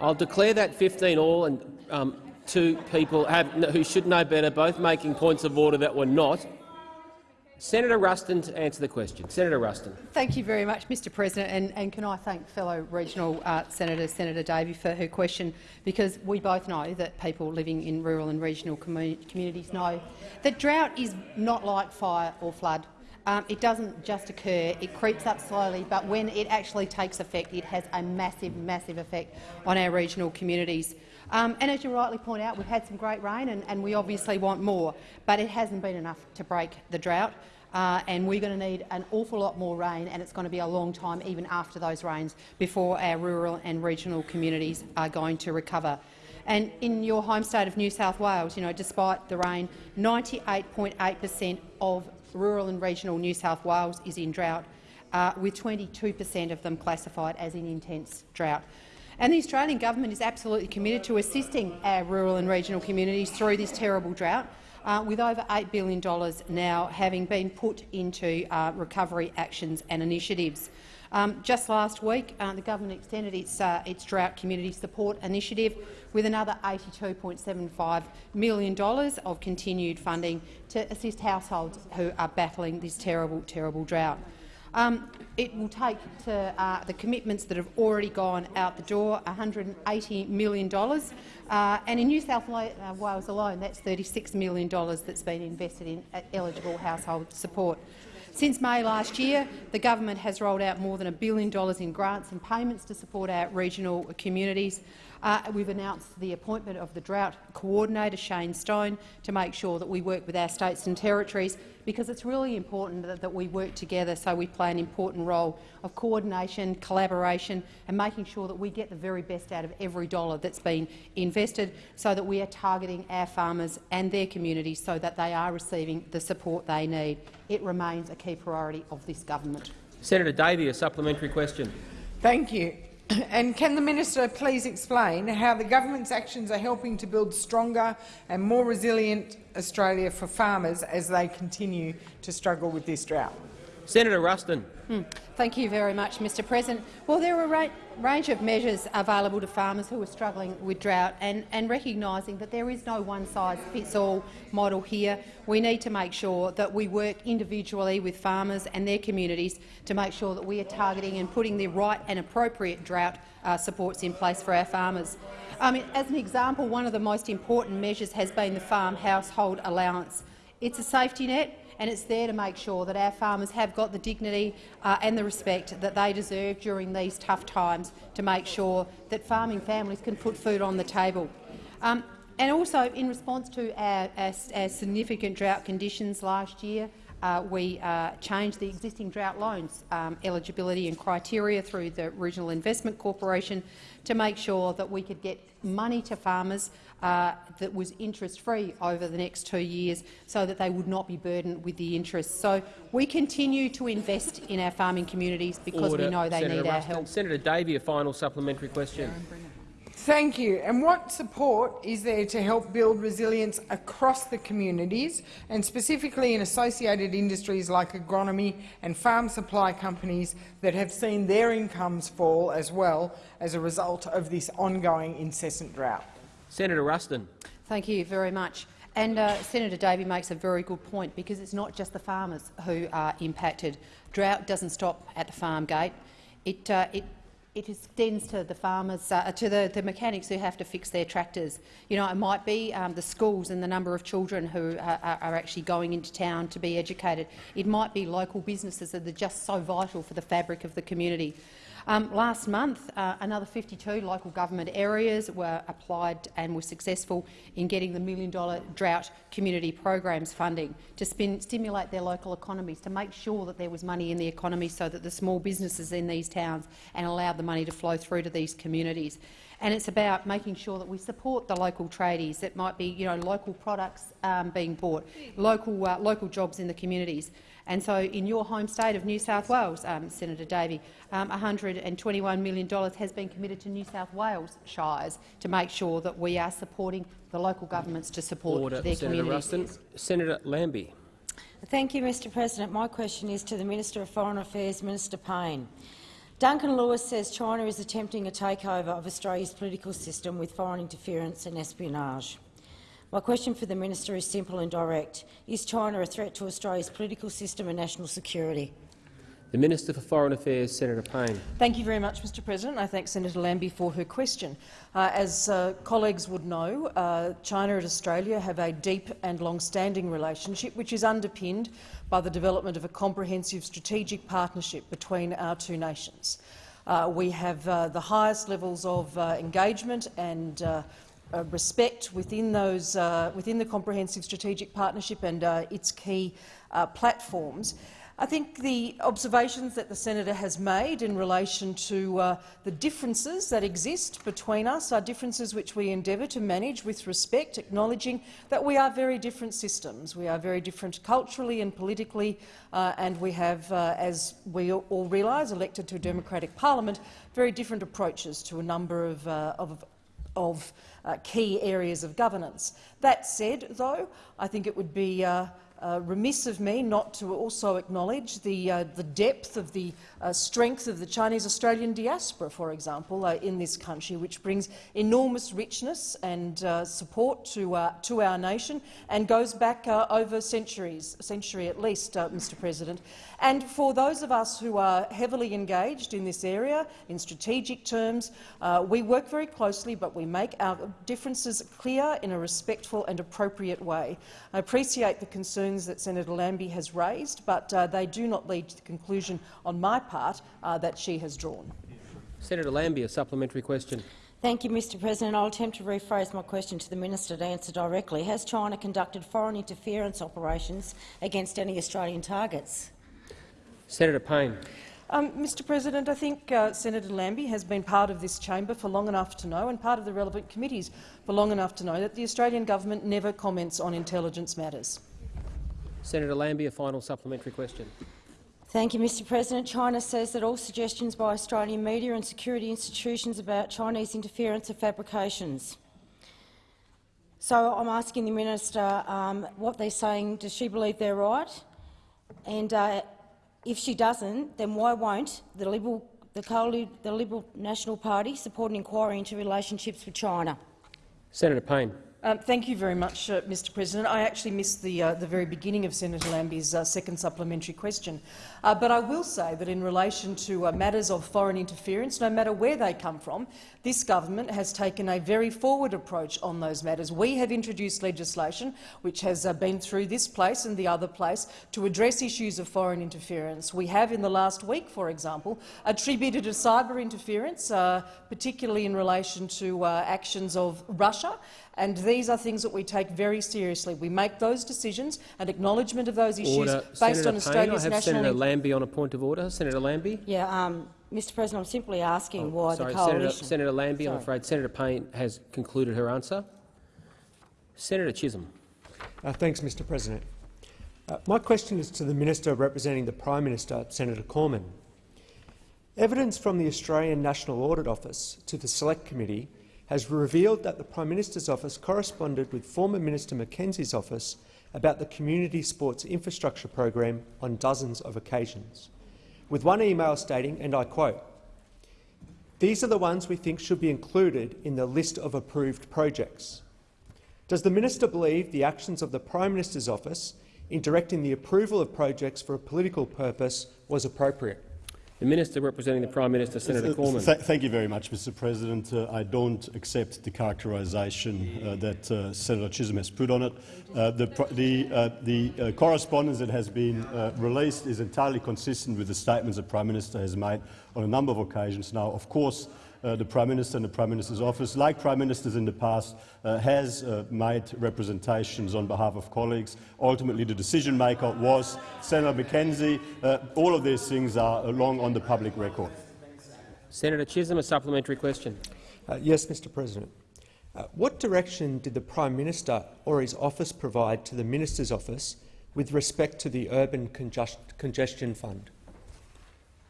I'll declare that 15 all, and um, two people have, who should know better, both making points of order that were not. Senator Ruston to answer the question. Senator Ruston. Thank you very much, Mr President, and, and can I thank fellow regional uh, Senator Senator Davey for her question, because we both know that people living in rural and regional commu communities know that drought is not like fire or flood. Um, it doesn't just occur, it creeps up slowly, but when it actually takes effect, it has a massive, massive effect on our regional communities. Um, and as you rightly point out, we've had some great rain and, and we obviously want more, but it hasn't been enough to break the drought. Uh, and we're going to need an awful lot more rain, and it's going to be a long time, even after those rains, before our rural and regional communities are going to recover. And in your home state of New South Wales, you know, despite the rain, 98.8 per cent of rural and regional New South Wales is in drought, uh, with 22 per cent of them classified as in intense drought. And the Australian government is absolutely committed to assisting our rural and regional communities through this terrible drought, uh, with over $8 billion now having been put into uh, recovery actions and initiatives. Um, just last week, uh, the government extended its, uh, its drought community support initiative with another $82.75 million of continued funding to assist households who are battling this terrible, terrible drought. Um, it will take to uh, the commitments that have already gone out the door $180 million, uh, and in New South uh, Wales alone, that's $36 million that's been invested in uh, eligible household support. Since May last year, the government has rolled out more than a billion dollars in grants and payments to support our regional communities. Uh, we've announced the appointment of the Drought Coordinator, Shane Stone, to make sure that we work with our states and territories, because it's really important that, that we work together so we play an important role of coordination, collaboration and making sure that we get the very best out of every dollar that's been invested so that we are targeting our farmers and their communities so that they are receiving the support they need. It remains a key priority of this government. Senator Davey, a supplementary question. Thank you. (coughs) And can the minister please explain how the government's actions are helping to build stronger and more resilient Australia for farmers as they continue to struggle with this drought? Senator Ruston. Thank you very much, Mr President. Well, there are a range of measures available to farmers who are struggling with drought and, and recognising that there is no one-size-fits-all model here. We need to make sure that we work individually with farmers and their communities to make sure that we are targeting and putting the right and appropriate drought uh, supports in place for our farmers. Mean, as an example, one of the most important measures has been the farm household allowance. It's a safety net and it's there to make sure that our farmers have got the dignity uh, and the respect that they deserve during these tough times to make sure that farming families can put food on the table. Um, and also, in response to our, our, our significant drought conditions last year, uh, we uh, changed the existing drought loans um, eligibility and criteria through the Regional Investment Corporation to make sure that we could get money to farmers uh, that was interest-free over the next two years so that they would not be burdened with the interest. So we continue to invest in our farming communities because Order. we know they Senator need our help. Senator Davey, a final supplementary question. Thank you. And what support is there to help build resilience across the communities and specifically in associated industries like agronomy and farm supply companies that have seen their incomes fall as well as a result of this ongoing incessant drought? Senator Ruston. Thank you very much. And uh, Senator Davey makes a very good point because it's not just the farmers who are impacted. Drought doesn't stop at the farm gate. It, uh, it, it extends to the farmers, uh, to the, the mechanics who have to fix their tractors. You know, it might be um, the schools and the number of children who are, are actually going into town to be educated. It might be local businesses that are just so vital for the fabric of the community. Um, last month, uh, another 52 local government areas were applied and were successful in getting the million dollar drought community programs funding to spin, stimulate their local economies, to make sure that there was money in the economy so that the small businesses in these towns and allowed the money to flow through to these communities. And it's about making sure that we support the local tradies. It might be you know, local products um, being bought, local, uh, local jobs in the communities. And so in your home state of New South Wales, um, Senator Davey, um, $121 million has been committed to New South Wales shires to make sure that we are supporting the local governments to support Order. their Senator communities. Ruston. Senator Lambie. Thank you, Mr President. My question is to the Minister of Foreign Affairs, Minister Payne. Duncan Lewis says China is attempting a takeover of Australia's political system with foreign interference and espionage. My question for the minister is simple and direct. Is China a threat to Australia's political system and national security? The Minister for Foreign Affairs, Senator Payne. Thank you very much, Mr President. I thank Senator Lambie for her question. Uh, as uh, colleagues would know, uh, China and Australia have a deep and long-standing relationship which is underpinned by the development of a comprehensive strategic partnership between our two nations. Uh, we have uh, the highest levels of uh, engagement and uh, respect within, those, uh, within the comprehensive strategic partnership and uh, its key uh, platforms. I think the observations that the senator has made in relation to uh, the differences that exist between us are differences which we endeavour to manage with respect, acknowledging that we are very different systems. We are very different culturally and politically, uh, and we have, as we all realise, elected to a democratic parliament, very different approaches to a number of, of of uh, key areas of governance. That said, though, I think it would be uh, uh, remiss of me not to also acknowledge the, uh, the depth of the uh, strength of the Chinese-Australian diaspora, for example, uh, in this country, which brings enormous richness and uh, support to, uh, to our nation and goes back over centuries, a century at least, Mr President. And for those of us who are heavily engaged in this area, in strategic terms, we work very closely, but we make our differences clear in a respectful and appropriate way. I appreciate the concerns that Senator Lambie has raised, but uh, they do not lead to the conclusion on my part uh, that she has drawn. Senator Lambie, a supplementary question. Thank you, Mr President. I'll attempt to rephrase my question to the minister to answer directly. Has China conducted foreign interference operations against any Australian targets? Senator Payne. Um, Mr President, I think uh, Senator Lambie has been part of this chamber for long enough to know, and part of the relevant committees for long enough to know, that the Australian government never comments on intelligence matters. Senator Lambie, a final supplementary question. Thank you, Mr President. China says that all suggestions by Australian media and security institutions about Chinese interference are fabrications. So I'm asking the minister um, what they're saying. Does she believe they're right? And uh, if she doesn't, then why won't the Liberal, the, the Liberal National Party support an inquiry into relationships with China? Senator Payne. Um, thank you very much, uh, Mr President. I actually missed the, uh, the very beginning of Senator Lambie's uh, second supplementary question. Uh, but I will say that in relation to uh, matters of foreign interference, no matter where they come from, this government has taken a very forward approach on those matters. We have introduced legislation which has uh, been through this place and the other place to address issues of foreign interference. We have, in the last week, for example, attributed to cyber interference, particularly in relation to actions of Russia, and these are things that we take very seriously. We make those decisions and acknowledgement of those issues Order. based Senator on Payne, Australia's I have national Senator Lambie on a point of order. Senator Lambie. Yeah, um, Mr President, I'm simply asking Oh, why sorry, the coalition— Senator Lambie, I'm afraid Senator Payne has concluded her answer. Senator Chisholm. Uh, thanks, Mr President. Uh, my question is to the Minister representing the Prime Minister, Senator Cormann. Evidence from the Australian National Audit Office to the Select Committee has revealed that the Prime Minister's office corresponded with former Minister McKenzie's office about the Community Sports Infrastructure Program on dozens of occasions, with one email stating, and I quote, these are the ones we think should be included in the list of approved projects. Does the minister believe the actions of the Prime Minister's office in directing the approval of projects for a political purpose was appropriate? The Minister representing the Prime Minister, Senator Cormann. th- thank you very much, Mr President. Uh, I don't accept the characterisation uh, that uh, Senator Chisholm has put on it. Uh, the the, uh, the uh, correspondence that has been released is entirely consistent with the statements the Prime Minister has made on a number of occasions now. Of course, the Prime Minister and the Prime Minister's office, like Prime Ministers in the past, uh, has uh, made representations on behalf of colleagues. Ultimately, the decision maker was Senator McKenzie. Uh, all of these things are long on the public record. Senator Chisholm, a supplementary question. Uh, yes, Mr President. Uh, what direction did the Prime Minister or his office provide to the Minister's office with respect to the Urban Congest Congestion Fund?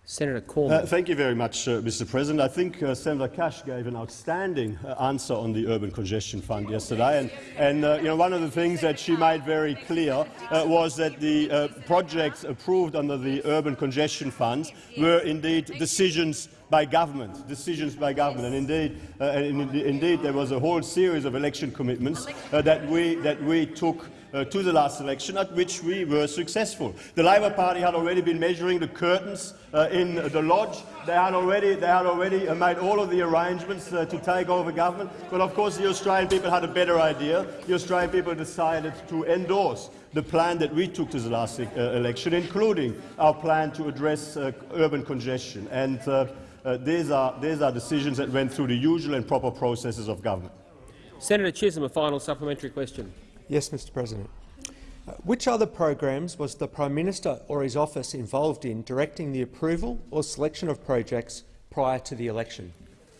Senator Cormann. Uh, thank you very much, uh, Mr. President. I think uh, Senator Cash gave an outstanding uh, answer on the Urban Congestion Fund yesterday, and, and uh, you know, one of the things that she made very clear uh, was that the projects approved under the Urban Congestion Funds were indeed decisions by government, decisions by government, and indeed, uh, and in- indeed there was a whole series of election commitments uh, that we that we took uh, to the last election, at which we were successful. The Labor Party had already been measuring the curtains uh, in the lodge. They had already, they had already uh, made all of the arrangements uh, to take over government. But of course, the Australian people had a better idea. The Australian people decided to endorse the plan that we took to the last uh, election, including our plan to address uh, urban congestion. And these, are, these are decisions that went through the usual and proper processes of government. Senator Chisholm, a final supplementary question. Yes, Mr President. Uh, which other programs was the Prime Minister or his office involved in directing the approval or selection of projects prior to the election?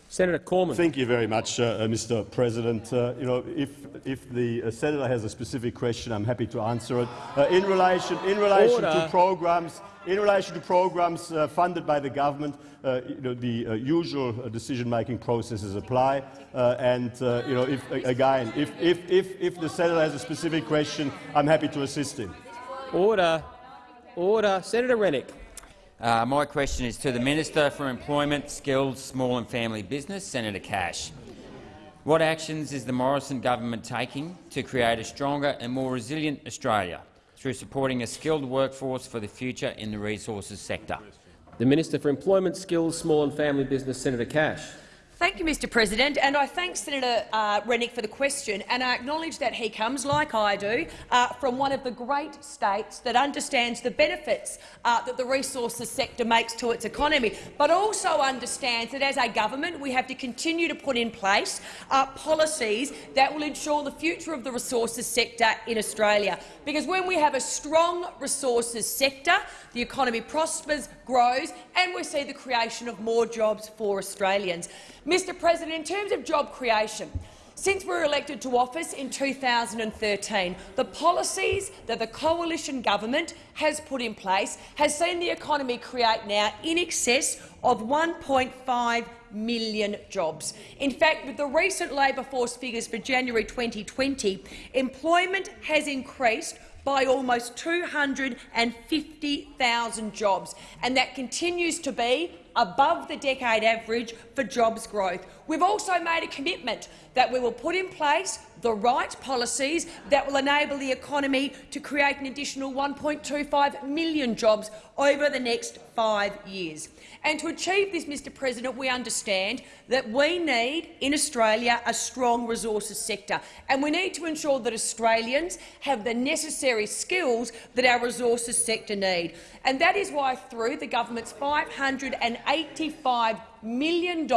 Senator Cormann. Thank you very much, uh, uh, Mr. President. Uh, you know, if if the uh, senator has a specific question, I'm happy to answer it. Uh, in relation in relation Order. to programs, in relation to programs uh, funded by the government, you know, the usual decision-making processes apply. And you know, if again, if, if if if the senator has a specific question, I'm happy to assist him. Order. Order. Senator Rennick. Uh, my question is to the Minister for Employment, Skills, Small and Family Business, Senator Cash. What actions is the Morrison government taking to create a stronger and more resilient Australia through supporting a skilled workforce for the future in the resources sector? The Minister for Employment, Skills, Small and Family Business, Senator Cash. Thank you, Mr President, and I thank Senator uh, Rennick for the question, and I acknowledge that he comes, like I do, uh, from one of the great states that understands the benefits uh, that the resources sector makes to its economy, but also understands that as a government we have to continue to put in place uh, policies that will ensure the future of the resources sector in Australia. Because when we have a strong resources sector, the economy prospers, grows, and we see the creation of more jobs for Australians. Mr President, in terms of job creation, since we were elected to office in 2013, the policies that the coalition government has put in place has seen the economy create now in excess of 1.5 million jobs. In fact, with the recent labour force figures for January 2020, employment has increased by almost 250,000 jobs, and that continues to be above the decade average for jobs growth. We've also made a commitment that we will put in place the right policies that will enable the economy to create an additional 1.25 million jobs over the next five years. And to achieve this, Mr President, we understand that we need in Australia a strong resources sector, and we need to ensure that Australians have the necessary skills that our resources sector need. And that is why, through the government's $585 million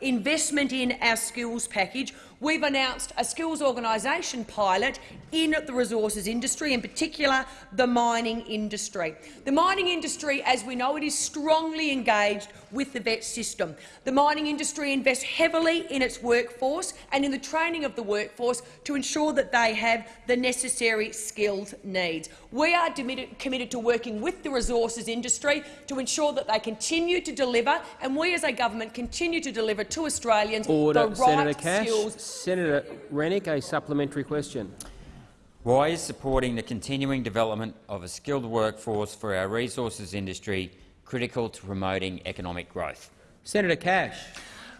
investment in our skills package, we've announced a skills organisation pilot in the resources industry, in particular the mining industry. The mining industry, as we know it, is strongly engaged with the VET system. The mining industry invests heavily in its workforce and in the training of the workforce to ensure that they have the necessary skills needs. We are committed to working with the resources industry to ensure that they continue to deliver, and we as a government continue to deliver to Australians Order, the right Senator Cash. skills. Senator Rennick, a supplementary question. Why is supporting the continuing development of a skilled workforce for our resources industry critical to promoting economic growth? Senator Cash.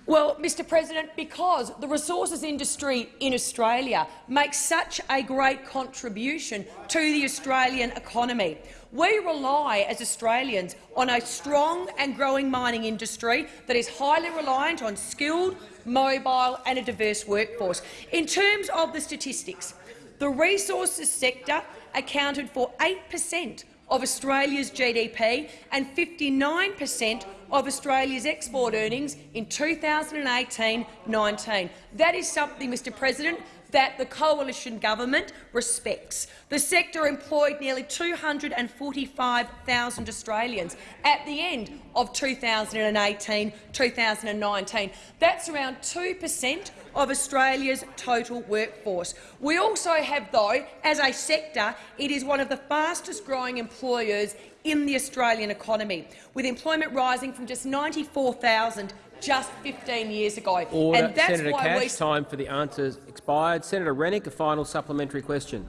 Well, Mr President, because the resources industry in Australia makes such a great contribution to the Australian economy. We rely, as Australians, on a strong and growing mining industry that is highly reliant on skilled, mobile and a diverse workforce. In terms of the statistics, the resources sector accounted for 8 per cent of Australia's GDP and 59 per cent of Australia's export earnings in 2018-19. That is something, Mr President, that the coalition government respects. The sector employed nearly 245,000 Australians at the end of 2018-2019. That's around 2 per cent of Australia's total workforce. We also have, though, as a sector, it is one of the fastest-growing employers in the Australian economy, with employment rising from just 94,000 just 15 years ago. Order. And that's Senator why Cash, we time for the answers expired. Senator Rennick, a final supplementary question.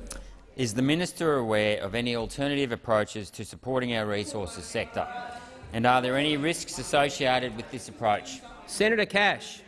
Is the minister aware of any alternative approaches to supporting our resources sector? And are there any risks associated with this approach? Senator Cash.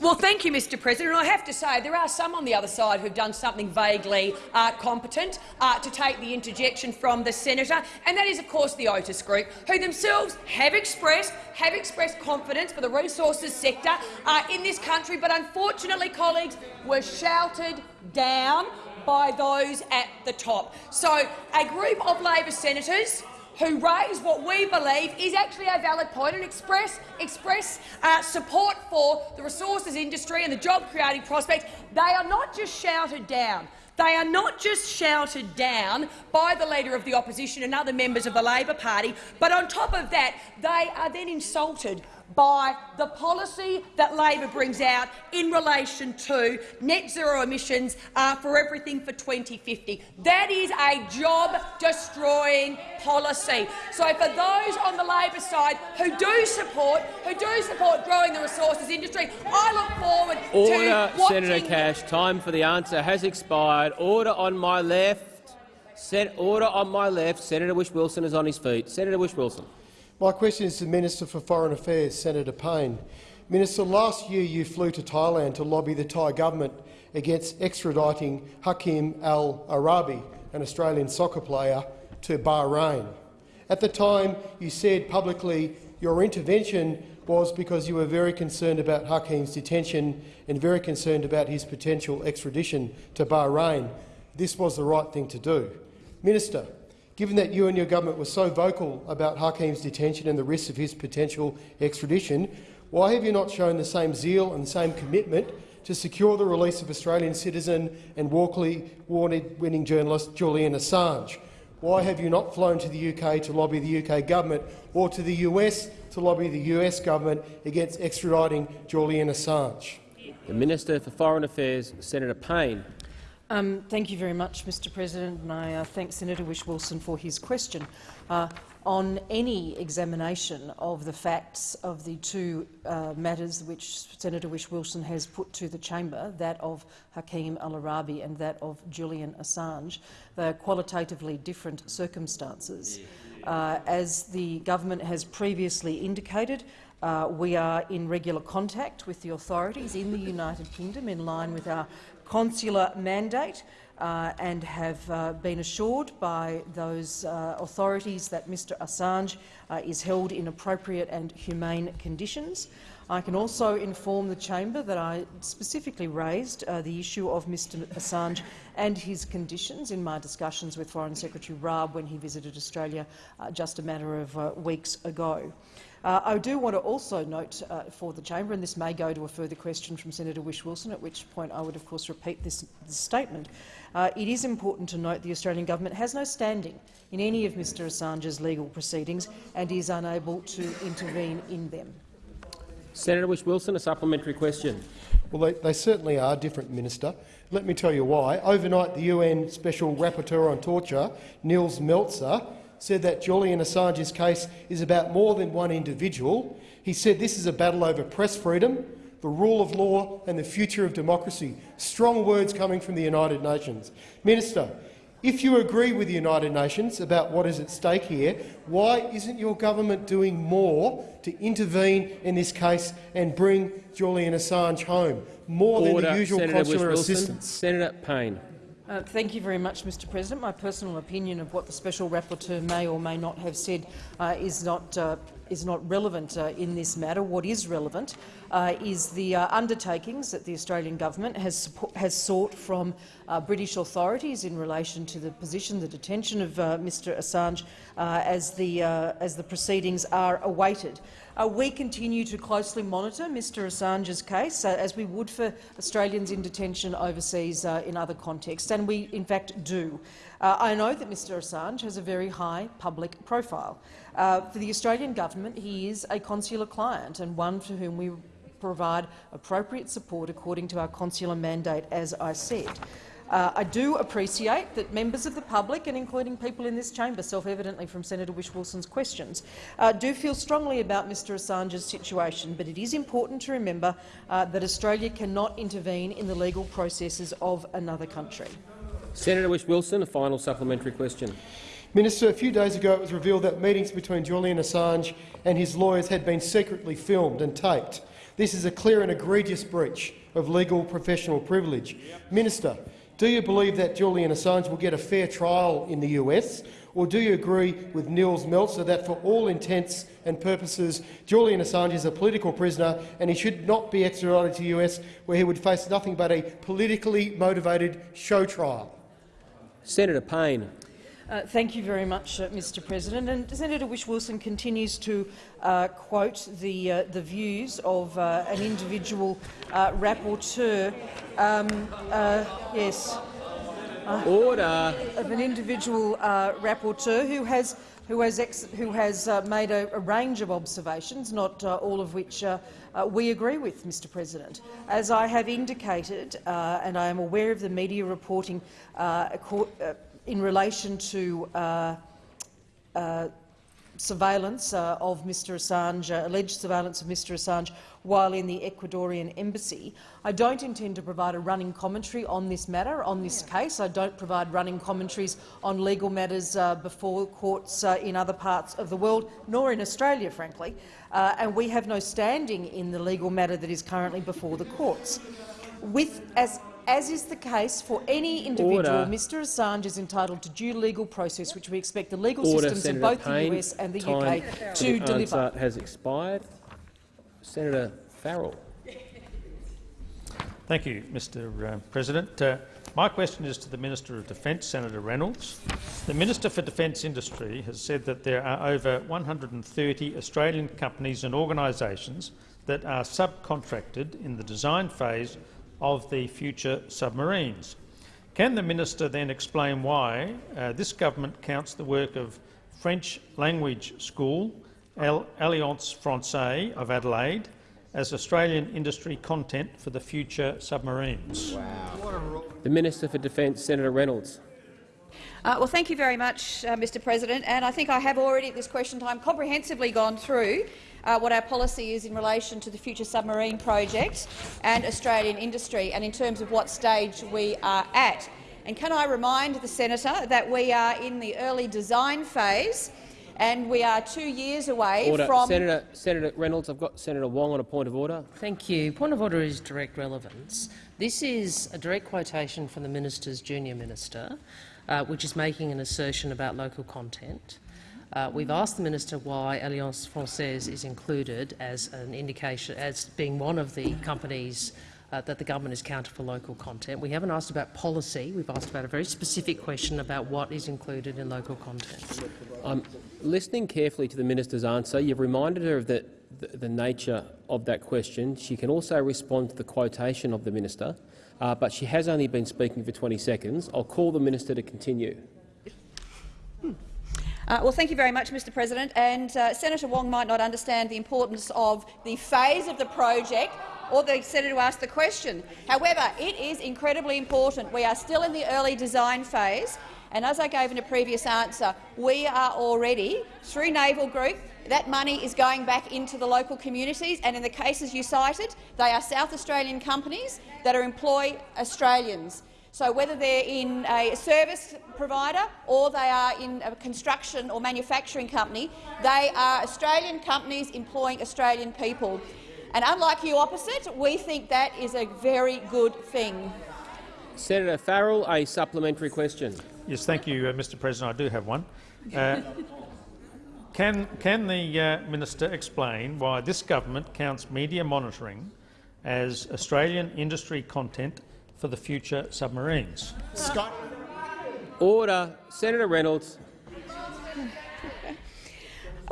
Well, thank you, Mr President. I have to say there are some on the other side who've done something vaguely uh, competent uh, to take the interjection from the senator, and that is, of course, the Otis Group, who themselves have expressed have expressed confidence for the resources sector uh, in this country, but unfortunately, colleagues, were shouted down by those at the top. So, a group of Labor senators who raise what we believe is actually a valid point and express, express uh, support for the resources industry and the job-creating prospects, they are not just shouted down. They are not just shouted down by the Leader of the Opposition and other members of the Labor Party, but on top of that, they are then insulted by the policy that Labor brings out in relation to net zero emissions uh, for everything for 2050. That is a job-destroying policy. So for those on the Labor side who do support who do support growing the resources industry, I look forward Order, to watching Senator Cash. Time for the answer has expired. Order on my left. Order on my left. Senator Whish-Wilson is on his feet. Senator Whish-Wilson. My question is to the Minister for Foreign Affairs, Senator Payne. Minister, last year you flew to Thailand to lobby the Thai government against extraditing Hakeem Al-Araibi, an Australian soccer player, to Bahrain. At the time, you said publicly your intervention was because you were very concerned about Hakeem's detention and very concerned about his potential extradition to Bahrain. This was the right thing to do. Minister, Given that you and your government were so vocal about Hakeem's detention and the risks of his potential extradition, why have you not shown the same zeal and the same commitment to secure the release of Australian citizen and Walkley award-winning journalist Julian Assange? Why have you not flown to the UK to lobby the UK government or to the US to lobby the US government against extraditing Julian Assange? The Minister for Foreign Affairs, Senator Payne. Um, thank you very much, Mr President, and I uh, thank Senator Whish-Wilson for his question. Uh, on any examination of the facts of the two uh, matters which Senator Whish-Wilson has put to the chamber, that of Hakeem al-Araibi and that of Julian Assange, they are qualitatively different circumstances. Uh, as the government has previously indicated, uh, we are in regular contact with the authorities in the United Kingdom in line with our consular mandate uh, and have uh, been assured by those uh, authorities that Mr Assange uh, is held in appropriate and humane conditions. I can also inform the chamber that I specifically raised uh, the issue of Mr Assange and his conditions in my discussions with Foreign Secretary Raab when he visited Australia uh, just a matter of weeks ago. Uh, I do want to also note uh, for the chamber, and this may go to a further question from Senator Whish-Wilson, at which point I would of course repeat this, this statement. Uh, it is important to note the Australian government has no standing in any of Mr Assange's legal proceedings and is unable to intervene in them. Senator Whish-Wilson, a supplementary question. Well, they, they, certainly are different, Minister. Let me tell you why. Overnight, the UN Special Rapporteur on Torture, Nils Melzer, said that Julian Assange's case is about more than one individual. He said this is a battle over press freedom, the rule of law and the future of democracy. Strong words coming from the United Nations. Minister, if you agree with the United Nations about what is at stake here, why isn't your government doing more to intervene in this case and bring Julian Assange home, more Order. than the usual Senator consular assistance? Senator Payne. Uh, thank you very much, Mr President. My personal opinion of what the Special Rapporteur may or may not have said uh, is not uh, is not relevant uh, in this matter. What is relevant uh, is the undertakings that the Australian government has, has sought from British authorities in relation to the position, the detention of Mr Assange as, the, as the proceedings are awaited. Uh, we continue to closely monitor Mr Assange's case, uh, as we would for Australians in detention overseas uh, in other contexts, and we in fact do. I know that Mr Assange has a very high public profile. Uh, for the Australian government, he is a consular client and one for whom we provide appropriate support according to our consular mandate, as I said. Uh, I do appreciate that members of the public, and including people in this chamber, self-evidently from Senator Whish-Wilson's questions, uh, do feel strongly about Mr Assange's situation, but it is important to remember uh, that Australia cannot intervene in the legal processes of another country. Senator Wish Wilson, a final supplementary question. Minister, a few days ago it was revealed that meetings between Julian Assange and his lawyers had been secretly filmed and taped. This is a clear and egregious breach of legal professional privilege. Minister, do you believe that Julian Assange will get a fair trial in the US, or do you agree with Nils Melzer that for all intents and purposes Julian Assange is a political prisoner and he should not be extradited to the US where he would face nothing but a politically motivated show trial? Senator Payne. Uh, thank you very much, uh, Mr President. And Senator Whish-Wilson continues to uh, quote the, uh, the views of uh, an individual uh, rapporteur. Um, yes. Order. Of an individual rapporteur who has who has, who has made a, a, range of observations, not all of which we agree with, Mr President. As I have indicated, and I am aware of the media reporting in relation to uh, uh, surveillance uh, of Mr Assange, uh, alleged surveillance of Mr Assange while in the Ecuadorian embassy. I don't intend to provide a running commentary on this matter, on this case. I don't provide running commentaries on legal matters uh, before courts uh, in other parts of the world, nor in Australia, frankly, and we have no standing in the legal matter that is currently before the courts. With, as as is the case for any individual, Order. Mr Assange is entitled to due legal process, which we expect the legal Order, systems Senator in both Payne. the US and the Time UK to the deliver. answer has expired. Senator Farrell. Thank you, Mr uh, President. Uh, my question is to the Minister of Defence, Senator Reynolds. The Minister for Defence Industry has said that there are over 130 Australian companies and organisations that are subcontracted in the design phase of the future submarines. Can the minister then explain why uh, this government counts the work of French language school Alliance Francaise of Adelaide as Australian industry content for the future submarines? The Minister for Defence, Senator Reynolds. Uh, well, thank you very much, uh, Mr President. And I think I have already at this question time comprehensively gone through uh, what our policy is in relation to the future submarine project and Australian industry and in terms of what stage we are at. And can I remind the senator that we are in the early design phase and we are two years away Order. from— Senator, Senator Reynolds, I've got Senator Wong on a point of order. Thank you. Point of order is direct relevance. This is a direct quotation from the minister's junior minister, uh, which is making an assertion about local content. Uh, we've asked the minister why Alliance Francaise is included as an indication, as being one of the companies uh, that the government is counted for local content. We haven't asked about policy. We've asked about a very specific question about what is included in local content. I'm listening carefully to the minister's answer. You've reminded her of the, the, the nature of that question. She can also respond to the quotation of the minister, uh, but she has only been speaking for 20 seconds. I'll call the minister to continue. Uh, well, thank you very much, Mr President. And uh, Senator Wong might not understand the importance of the phase of the project or the senator who asked the question. However, it is incredibly important. We are still in the early design phase, and as I gave in a previous answer, we are already, through Naval Group, that money is going back into the local communities, and in the cases you cited, they are South Australian companies that are employ Australians. So whether they're in a service provider or they are in a construction or manufacturing company, they are Australian companies employing Australian people. And unlike you opposite, we think that is a very good thing. Senator Farrell, a supplementary question. Yes, thank you, uh, Mr President. I do have one. Uh, can, can the uh, minister explain why this government counts media monitoring as Australian industry content for the future submarines? Scott. Order. Senator Reynolds. (laughs)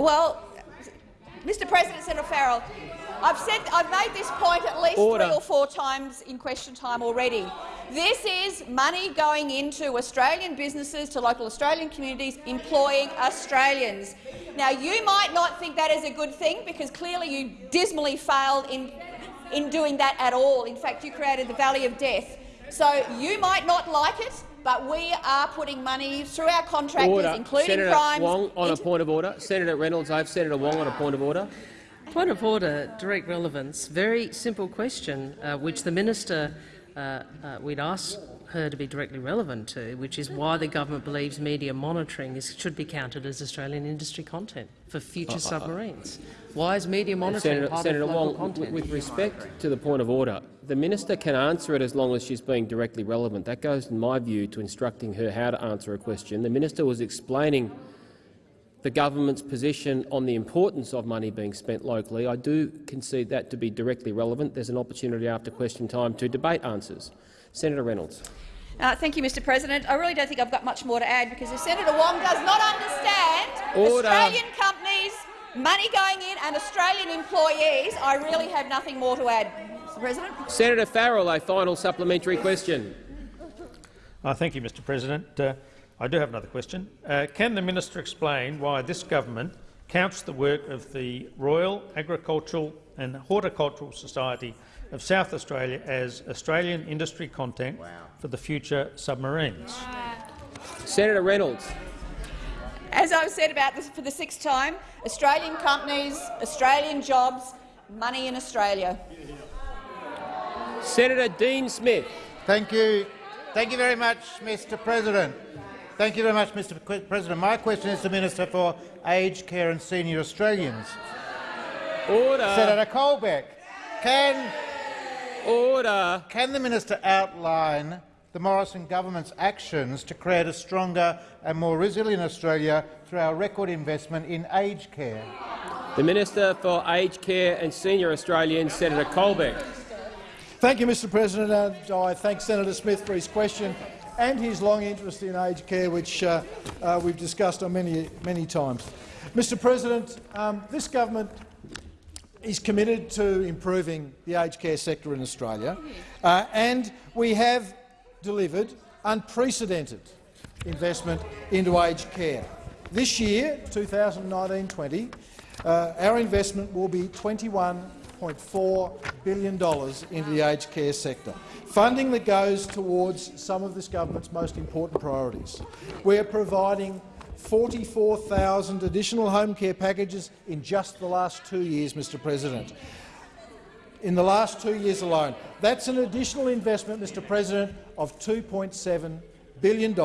Well, Mr President, Senator Farrell, I've said I've made this point at least Order. three or four times in question time already. This is money going into Australian businesses, to local Australian communities, employing Australians. Now, you might not think that is a good thing because clearly you dismally failed in, in doing that at all. In fact, you created the Valley of Death. So you might not like it, but we are putting money through our contractors, Order. including Senator crimes, Wong on a point of order. Senator Reynolds, I have Senator Wong on a point of order. Point of order, direct relevance. Very simple question, uh, which the minister uh, uh, we'd ask her to be directly relevant to, which is why the government believes media monitoring is, should be counted as Australian industry content for future Uh, uh, uh. submarines. Why is media monitoring Senator, part Senator of local Wong, content? with respect to the point of order, the minister can answer it as long as she's being directly relevant. That goes, in my view, to instructing her how to answer a question. The minister was explaining the government's position on the importance of money being spent locally. I do concede that to be directly relevant. There's an opportunity after question time to debate answers. Senator Reynolds. Uh, thank you, Mr President. I really don't think I've got much more to add because if Senator Wong does not understand Order. Australian companies, money going in and Australian employees, I really have nothing more to add. Mr President. Senator Farrell, a final supplementary question. Uh, thank you, Mr President. Uh, I do have another question. Uh, can the minister explain why this government counts the work of the Royal Agricultural and Horticultural Society of South Australia as Australian industry content for the future submarines? Senator Reynolds. As I've said about this for the sixth time, Australian companies, Australian jobs, money in Australia. Senator Dean Smith. Thank you. Thank you very much, Mr President. Thank you very much, Mr President. My question is to the Minister for Aged Care and Senior Australians. Order. Senator Colbeck, can, Order. can the minister outline the Morrison government's actions to create a stronger and more resilient Australia through our record investment in aged care? The Minister for Aged Care and Senior Australians, Senator Colbeck. Thank you, Mr President, and I thank Senator Smith for his question and his long interest in aged care, which uh, uh, we've discussed on many, many times. Mr President, um, this government is committed to improving the aged care sector in Australia, uh, and we have delivered unprecedented investment into aged care. This year, 2019-20, uh, our investment will be $21 $8.4 billion into the aged care sector, funding that goes towards some of this government's most important priorities. We are providing 44,000 additional home care packages in just the last two years, Mr President. In the last two years alone. That's an additional investment, Mr President, of $2.7 billion.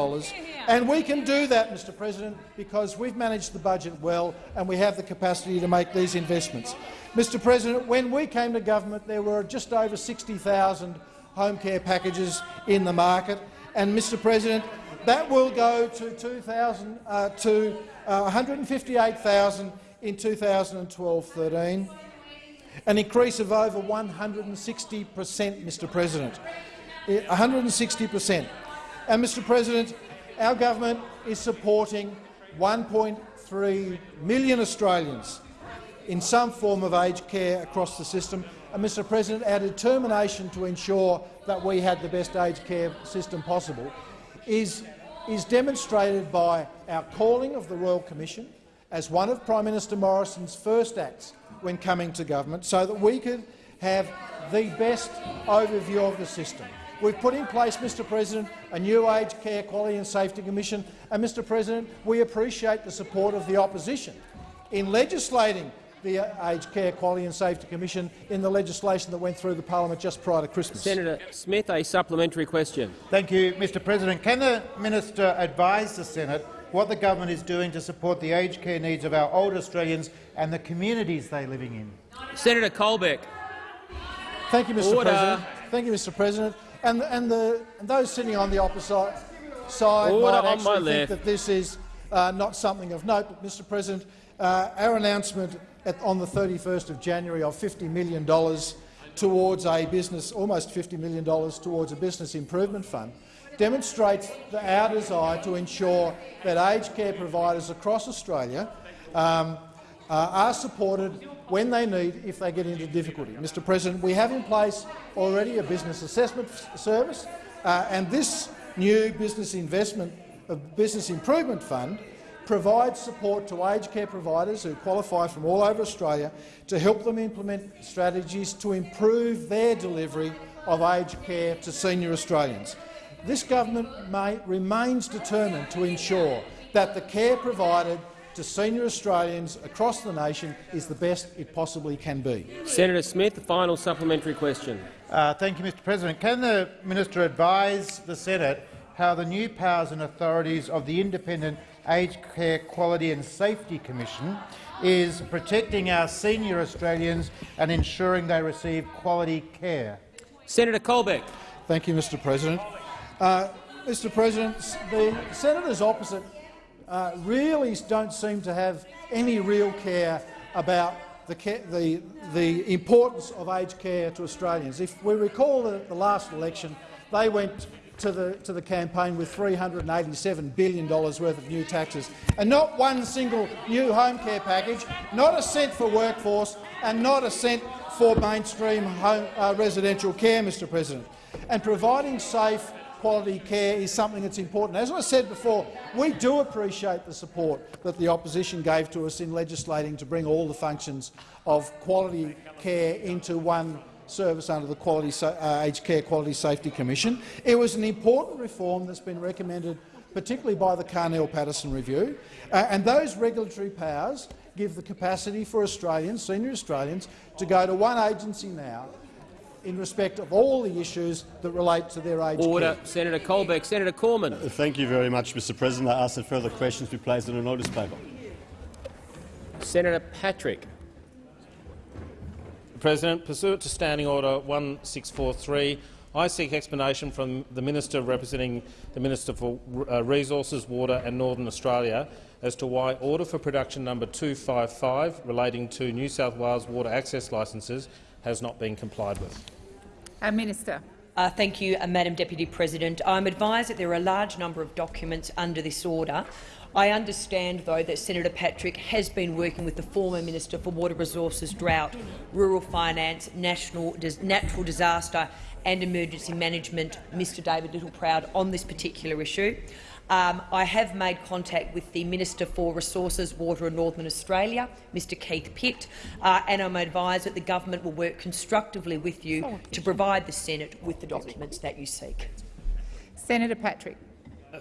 And we can do that, Mr President, because we've managed the budget well and we have the capacity to make these investments. Mr President, when we came to government, there were just over 60,000 home care packages in the market. And, Mr President, that will go to, 2000, uh, to uh, 158,000 in 2012-13, an increase of over 160 per cent, Mr President. Eh, 160 per cent. And, Mr President, our government is supporting 1.3 million Australians in some form of aged care across the system. And, Mr President, our determination to ensure that we had the best aged care system possible is, is demonstrated by our calling of the Royal Commission as one of Prime Minister Morrison's first acts when coming to government, so that we could have the best overview of the system. We've put in place, Mr President, a new Aged Care Quality and Safety Commission, and, Mr President, we appreciate the support of the opposition in legislating the uh, Aged Care Quality and Safety Commission in the legislation that went through the parliament just prior to Christmas. Senator Smith, a supplementary question. Thank you, Mr President. Can the minister advise the Senate what the government is doing to support the aged care needs of our older Australians and the communities they're living in? Senator Colbeck. Thank you, Mr Order. President. Thank you, Mr President. And, and, the, and those sitting on the opposite side Order might actually think left. that this is uh, not something of note. But, Mr President, uh, our announcement at, on the 31st of January of $50 million towards a business, almost $50 million towards a business improvement fund, demonstrates our desire to ensure that aged care providers across Australia um, uh, are supported when they need if they get into difficulty. Mr President, we have in place already a business assessment service, uh, and this new business investment uh, business improvement fund provides support to aged care providers who qualify from all over Australia to help them implement strategies to improve their delivery of aged care to senior Australians. This government may, remains determined to ensure that the care provided to senior Australians across the nation is the best it possibly can be. Senator Smith, the final supplementary question. Uh, thank you, Mr President. Can the minister advise the Senate how the new powers and authorities of the Independent Aged Care Quality and Safety Commission is protecting our senior Australians and ensuring they receive quality care? Senator Colbeck. Thank you, Mr President. Uh, Mr President, the senators opposite uh, really don't seem to have any real care about the, ca the, the importance of aged care to Australians. If we recall at the last election, they went to the, to the campaign with $387 billion worth of new taxes, and not one single new home care package, not a cent for workforce, and not a cent for mainstream home, uh, residential care, Mr President. And providing safe, quality care is something that's important. As I said before, we do appreciate the support that the opposition gave to us in legislating to bring all the functions of quality care into one service under the Quality uh, Aged Care Quality Safety Commission. It was an important reform that's been recommended particularly by the Carnell-Patterson Review, uh, and those regulatory powers give the capacity for Australians, senior Australians, to go to one agency now in respect of all the issues that relate to their aged Order. care. Senator Colbeck. Senator Cormann. Thank you very much, Mr President. I ask that further questions be placed in a notice paper. Senator Patrick. President, pursuant to Standing Order 1643, I seek explanation from the Minister representing the Minister for uh, Resources, Water and Northern Australia as to why Order for Production number 255 relating to New South Wales water access licences has not been complied with. Uh, Minister. Uh, thank you, uh, Madam Deputy President. I'm advised that there are a large number of documents under this order. I understand, though, that Senator Patrick has been working with the former Minister for Water Resources, Drought, Rural Finance, National Dis Natural Disaster and Emergency Management, Mr David Littleproud, on this particular issue. Um, I have made contact with the Minister for Resources, Water and Northern Australia, Mr Keith Pitt, uh, and I'm advised that the government will work constructively with you to provide the Senate with the documents that you seek. Senator Patrick.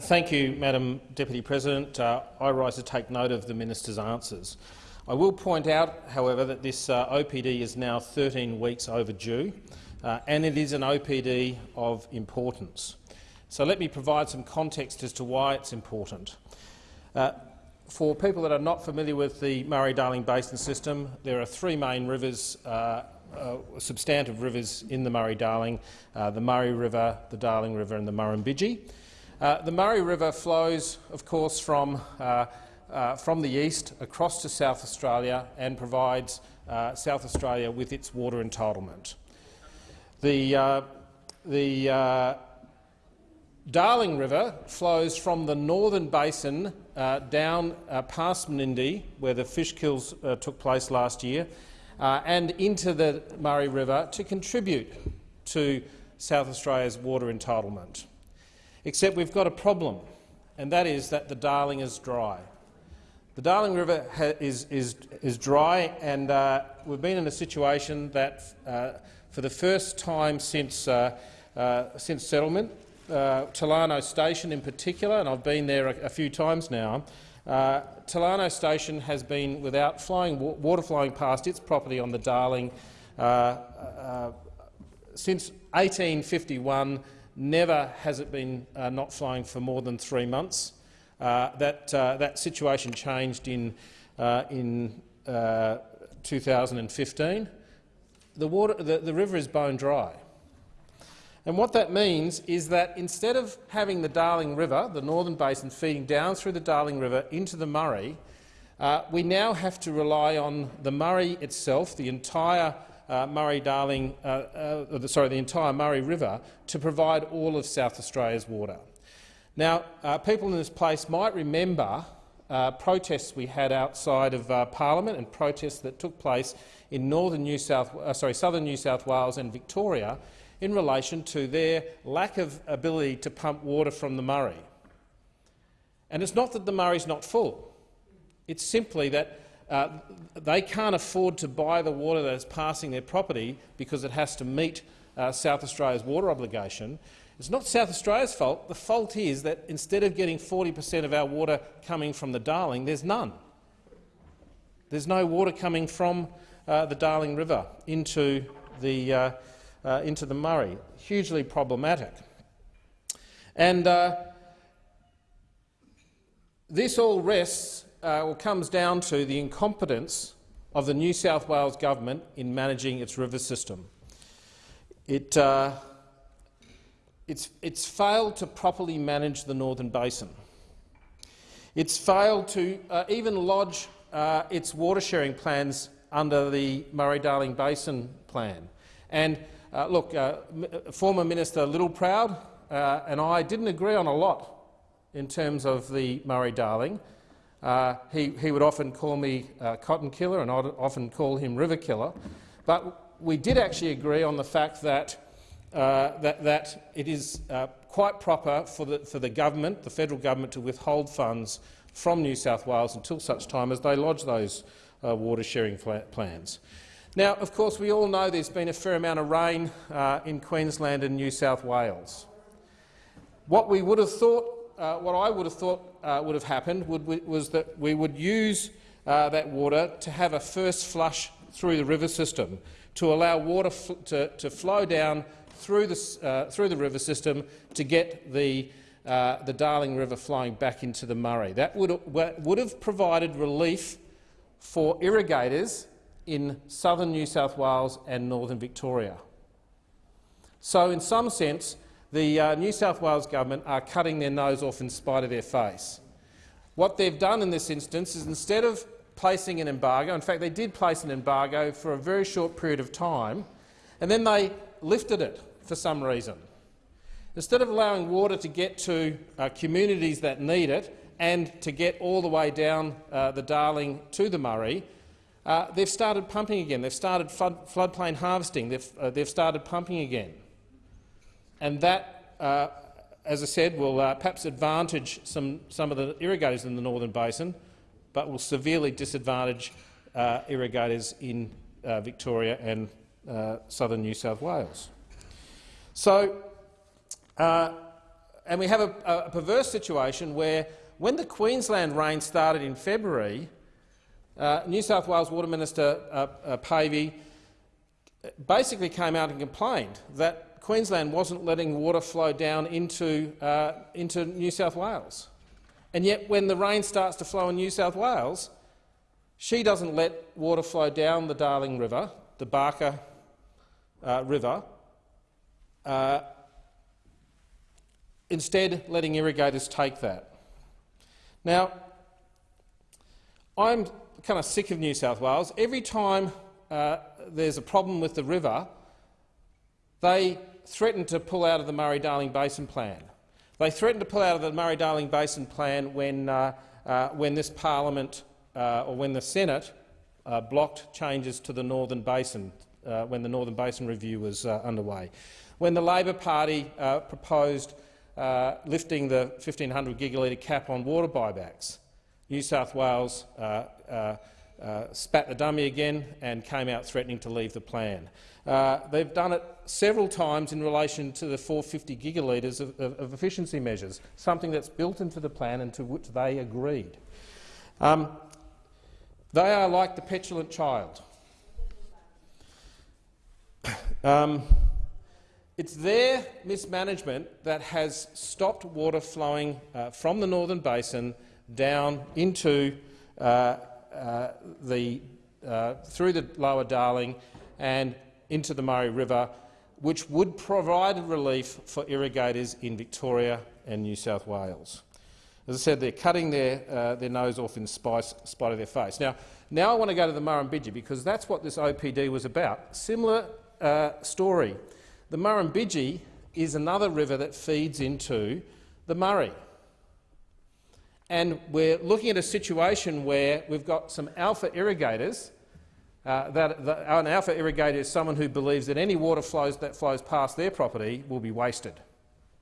Thank you, Madam Deputy President. Uh, I rise to take note of the minister's answers. I will point out, however, that this uh, OPD is now 13 weeks overdue, uh, and it is an OPD of importance. So let me provide some context as to why it's important. Uh, for people that are not familiar with the Murray-Darling Basin system, there are three main rivers, uh, uh, substantive rivers in the Murray-Darling, uh, the Murray River, the Darling River and the Murrumbidgee. Uh, the Murray River flows, of course, from uh, from the east across to South Australia and provides South Australia with its water entitlement. The, the Darling River flows from the northern basin uh, down uh, past Menindee, where the fish kills took place last year, and into the Murray River to contribute to South Australia's water entitlement. Except we've got a problem, and that is that the Darling is dry. The Darling River is, is, is dry, and uh, we've been in a situation that, uh, for the first time since, uh, uh since settlement, uh, Tolarno Station in particular, and I've been there a, a few times now, uh, Tolarno Station has been without flowing, water flowing past its property on the Darling since 1851. Never has it been not flowing for more than three months. Uh, that, uh, that situation changed in, uh, in 2015. The, water, the, the river is bone dry. And what that means is that instead of having the Darling River, the northern basin, feeding down through the Darling River into the Murray, uh, we now have to rely on the Murray itself, the entire uh, Murray-Darling, uh, sorry, the entire Murray River, to provide all of South Australia's water. Now, uh, people in this place might remember uh, protests we had outside of uh, Parliament and protests that took place in northern New South, uh, sorry, southern New South Wales and Victoria in relation to their lack of ability to pump water from the Murray. And it's not that the Murray's not full. It's simply that uh, they can't afford to buy the water that is passing their property because it has to meet uh, South Australia's water obligation. It's not South Australia's fault. The fault is that instead of getting 40 per cent of our water coming from the Darling, there's none. There's no water coming from uh, the Darling River into the, uh, into the Murray. Hugely problematic. And uh, this all rests uh, or comes down to the incompetence of the New South Wales government in managing its river system. It uh, it's, it's failed to properly manage the Northern Basin. It's failed to uh, even lodge uh, its water sharing plans under the Murray-Darling Basin plan. And uh, look, uh, former Minister Littleproud uh, and I didn't agree on a lot in terms of the Murray-Darling. Uh, he, he, would often call me cotton killer and I'd often call him river killer. But we did actually agree on the fact that uh, that, that, it is uh, quite proper for the, for the government, the federal government, to withhold funds from New South Wales until such time as they lodge those uh, water sharing plans. Now, of course, we all know there's been a fair amount of rain uh, in Queensland and New South Wales. What we would have thought, uh, what I would have thought would have happened would, was that we would use that water to have a first flush through the river system to allow water to, to flow down through the, uh, through the river system to get the, uh, the Darling River flowing back into the Murray. That would, would have provided relief for irrigators in southern New South Wales and northern Victoria. So, in some sense, the uh, New South Wales government are cutting their nose off in spite of their face. What they've done in this instance is instead of placing an embargo, in fact they did place an embargo for a very short period of time, and then they lifted it for some reason. Instead of allowing water to get to uh, communities that need it and to get all the way down uh, the Darling to the Murray, uh, they've started pumping again. They've started flood, floodplain harvesting. They've, uh, they've started pumping again. And that, uh, as I said, will uh, perhaps advantage some, some of the irrigators in the Northern Basin, but will severely disadvantage uh, irrigators in uh, Victoria and southern New South Wales. So, and we have a, a, perverse situation where when the Queensland rain started in February, uh, New South Wales Water Minister uh, uh, Pavey basically came out and complained that Queensland wasn't letting water flow down into, uh, into New South Wales. And yet when the rain starts to flow in New South Wales, she doesn't let water flow down the Darling River, the Barker uh, River, uh, instead letting irrigators take that. Now, I'm kind of sick of New South Wales. Every time uh, there's a problem with the river, they threaten to pull out of the Murray-Darling Basin Plan. They threatened to pull out of the Murray-Darling Basin Plan when, uh, uh, when this parliament uh, or when the Senate uh, blocked changes to the Northern Basin uh, when the Northern Basin Review was underway. When the Labor Party proposed lifting the 1,500 gigalitre cap on water buybacks, New South Wales uh, uh, uh, spat the dummy again and came out threatening to leave the plan. Uh, they've done it several times in relation to the 450 gigalitres of, of, of, efficiency measures, something that's built into the plan and to which they agreed. Um, they are like the petulant child. (coughs) Um, it's their mismanagement that has stopped water flowing uh, from the Northern Basin down into uh, the, uh, through the lower Darling and into the Murray River, which would provide relief for irrigators in Victoria and New South Wales. As I said, they're cutting their, uh, their nose off in spite, spite of their face. Now, now I want to go to the Murrumbidgee because that's what this OPD was about. Similar uh, story. The Murrumbidgee is another river that feeds into the Murray. And we're looking at a situation where we've got some alpha irrigators. Uh, that, an alpha irrigator is someone who believes that any water flows that flows past their property will be wasted.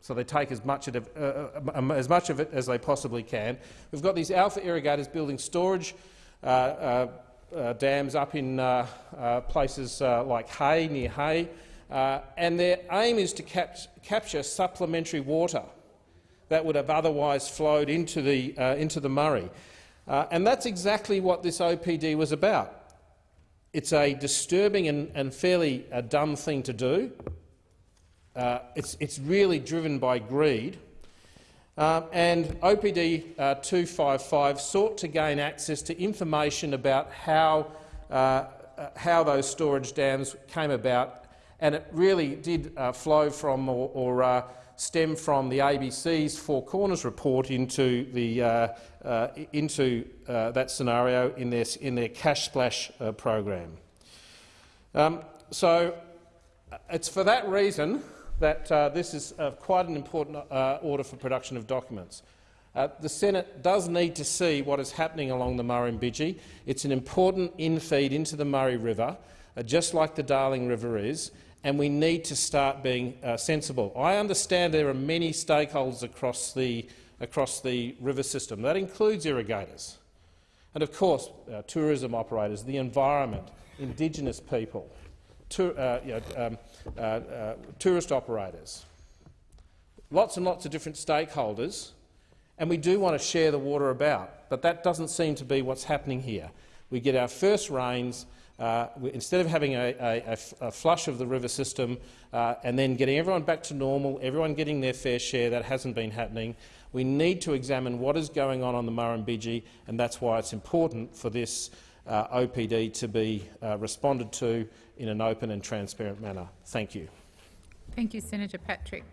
So they take as much, of, uh, uh um, as much of it as they possibly can. We've got these alpha irrigators building storage uh, uh, uh dams up in places like Hay, near Hay, and their aim is to cap capture supplementary water that would have otherwise flowed into the, uh, into the Murray. Uh, and that's exactly what this OPD was about. It's a disturbing and, and fairly uh, dumb thing to do. Uh, it's, it's really driven by greed. Um, and OPD uh, 255 sought to gain access to information about how, uh, how those storage dams came about, and it really did flow from or, or stem from the ABC's Four Corners report into, the, uh, uh, into uh, that scenario in their, in their cash splash uh, program. Um, so uh, it's for that reason that uh, this is quite an important order for production of documents. the Senate does need to see what is happening along the Murrumbidgee. It's an important infeed into the Murray River, just like the Darling River is, and we need to start being uh, sensible. I understand there are many stakeholders across the, across the river system. That includes irrigators and, of course, uh, tourism operators, the environment, Indigenous people, uh, you know, um, uh, uh, tourist operators, lots and lots of different stakeholders, and we do want to share the water about, but that doesn't seem to be what's happening here. We get our first rains, uh, instead of having a, a, a, flush of the river system uh, and then getting everyone back to normal, everyone getting their fair share, that hasn't been happening. We need to examine what is going on on the Murrumbidgee, and that's why it's important for this uh, OPD to be uh, responded to in an open and transparent manner. Thank you. Thank you, Senator Patrick.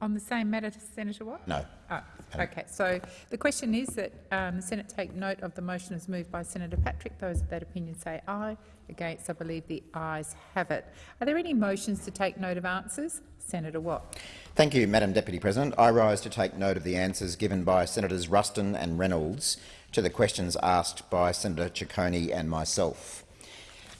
On the same matter, Senator Watt? No. Oh, okay. So the question is that um, the Senate take note of the motion as moved by Senator Patrick. Those of that opinion say aye. Against, I believe the ayes have it. Are there any motions to take note of answers? Senator Watt. Thank you, Madam Deputy President. I rise to take note of the answers given by Senators Ruston and Reynolds to the questions asked by Senator Ciccone and myself.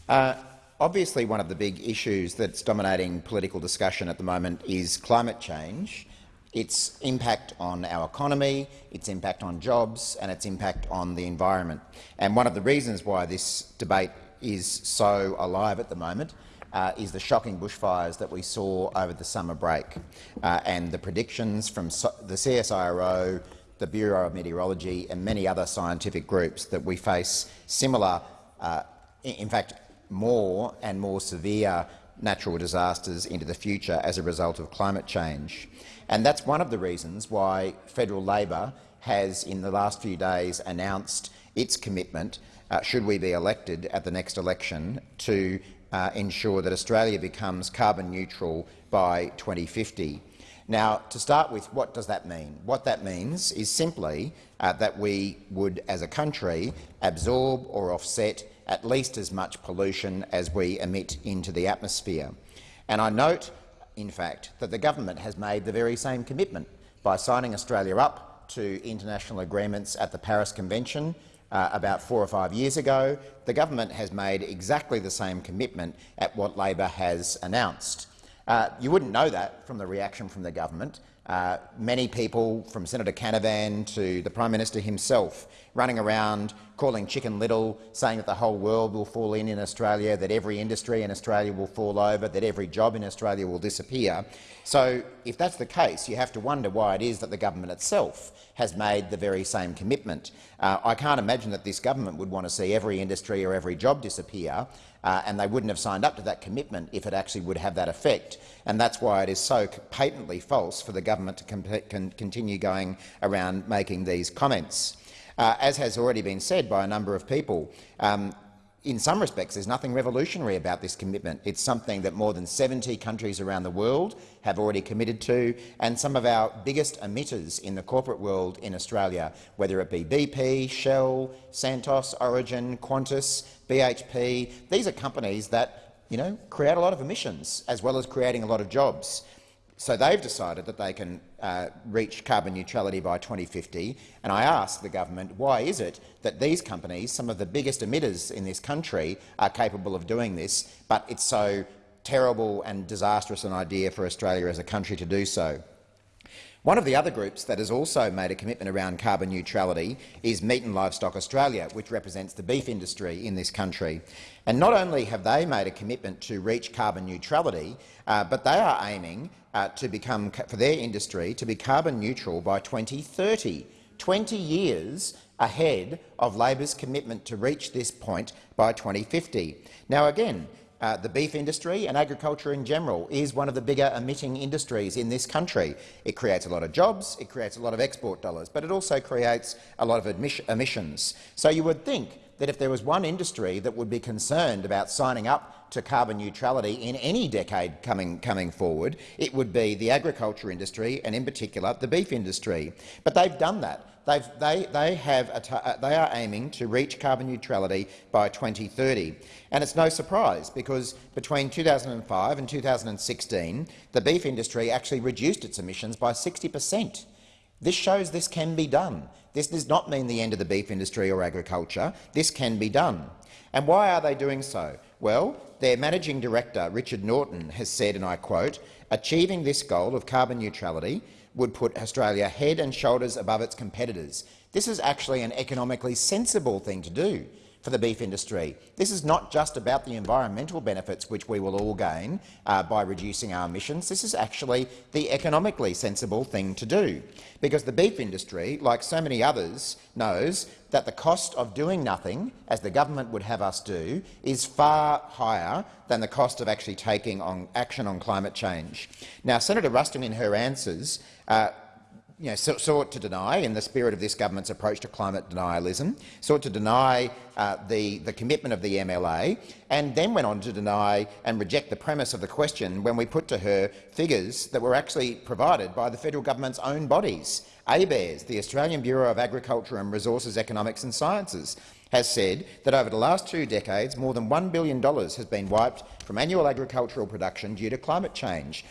Uh, Obviously, one of the big issues that's dominating political discussion at the moment is climate change its impact on our economy, its impact on jobs and its impact on the environment. And one of the reasons why this debate is so alive at the moment uh, is the shocking bushfires that we saw over the summer break uh, and the predictions from so the CSIRO, the Bureau of Meteorology and many other scientific groups that we face similar, uh, in fact more and more severe natural disasters into the future as a result of climate change. And that's one of the reasons why federal Labor has, in the last few days, announced its commitment, uh, should we be elected at the next election, to uh, ensure that Australia becomes carbon neutral by 2050. Now, to start with, what does that mean? What that means is simply uh, that we would, as a country, absorb or offset at least as much pollution as we emit into the atmosphere. And I note, in fact, that the government has made the very same commitment by signing Australia up to international agreements at the Paris Convention uh, about four or five years ago. The government has made exactly the same commitment at what Labor has announced. Uh, you wouldn't know that from the reaction from the government. Uh, many people, from Senator Canavan to the Prime Minister himself, running around calling Chicken Little, saying that the whole world will fall in in Australia, that every industry in Australia will fall over, that every job in Australia will disappear. So if that's the case, you have to wonder why it is that the government itself has made the very same commitment. Uh, I can't imagine that this government would want to see every industry or every job disappear, uh, and they wouldn't have signed up to that commitment if it actually would have that effect. And that's why it is so patently false for the government to con continue going around making these comments. Uh, as has already been said by a number of people, um, in some respects, there's nothing revolutionary about this commitment. It's something that more than 70 countries around the world have already committed to, and some of our biggest emitters in the corporate world in Australia, whether it be BP, Shell, Santos, Origin, Qantas, BHP, these are companies that you know, create a lot of emissions as well as creating a lot of jobs. So they've decided that they can uh, reach carbon neutrality by 2050, and I ask the government, why is it that these companies, some of the biggest emitters in this country, are capable of doing this, but it's so terrible and disastrous an idea for Australia as a country to do so? One of the other groups that has also made a commitment around carbon neutrality is Meat and Livestock Australia, which represents the beef industry in this country. And not only have they made a commitment to reach carbon neutrality, uh, but they are aiming uh, to become, for their industry to be carbon neutral by 2030, 20 years ahead of Labor's commitment to reach this point by 2050. Now, again, uh, the beef industry and agriculture in general is one of the bigger emitting industries in this country. It creates a lot of jobs, it creates a lot of export dollars, but it also creates a lot of emissions. So you would think that if there was one industry that would be concerned about signing up to carbon neutrality in any decade coming, coming forward, it would be the agriculture industry and, in particular, the beef industry. But they've done that. They've, they, they, have uh, they are aiming to reach carbon neutrality by 2030. And it's no surprise, because between 2005 and 2016, the beef industry actually reduced its emissions by 60 per cent. This shows this can be done. This does not mean the end of the beef industry or agriculture. This can be done. And why are they doing so? Well, their managing director, Richard Norton, has said, and I quote, achieving this goal of carbon neutrality would put Australia head and shoulders above its competitors. This is actually an economically sensible thing to do for the beef industry. This is not just about the environmental benefits which we will all gain uh, by reducing our emissions. This is actually the economically sensible thing to do, because the beef industry, like so many others, knows that the cost of doing nothing, as the government would have us do, is far higher than the cost of actually taking on action on climate change. Now, Senator Ruston, in her answers, uh, you know, sought to deny, in the spirit of this government's approach to climate denialism, sought to deny uh, the, the commitment of the MLA, and then went on to deny and reject the premise of the question when we put to her figures that were actually provided by the federal government's own bodies. ABARES, the Australian Bureau of Agriculture and Resources Economics and Sciences, has said that over the last two decades more than $1 billion has been wiped from annual agricultural production due to climate change.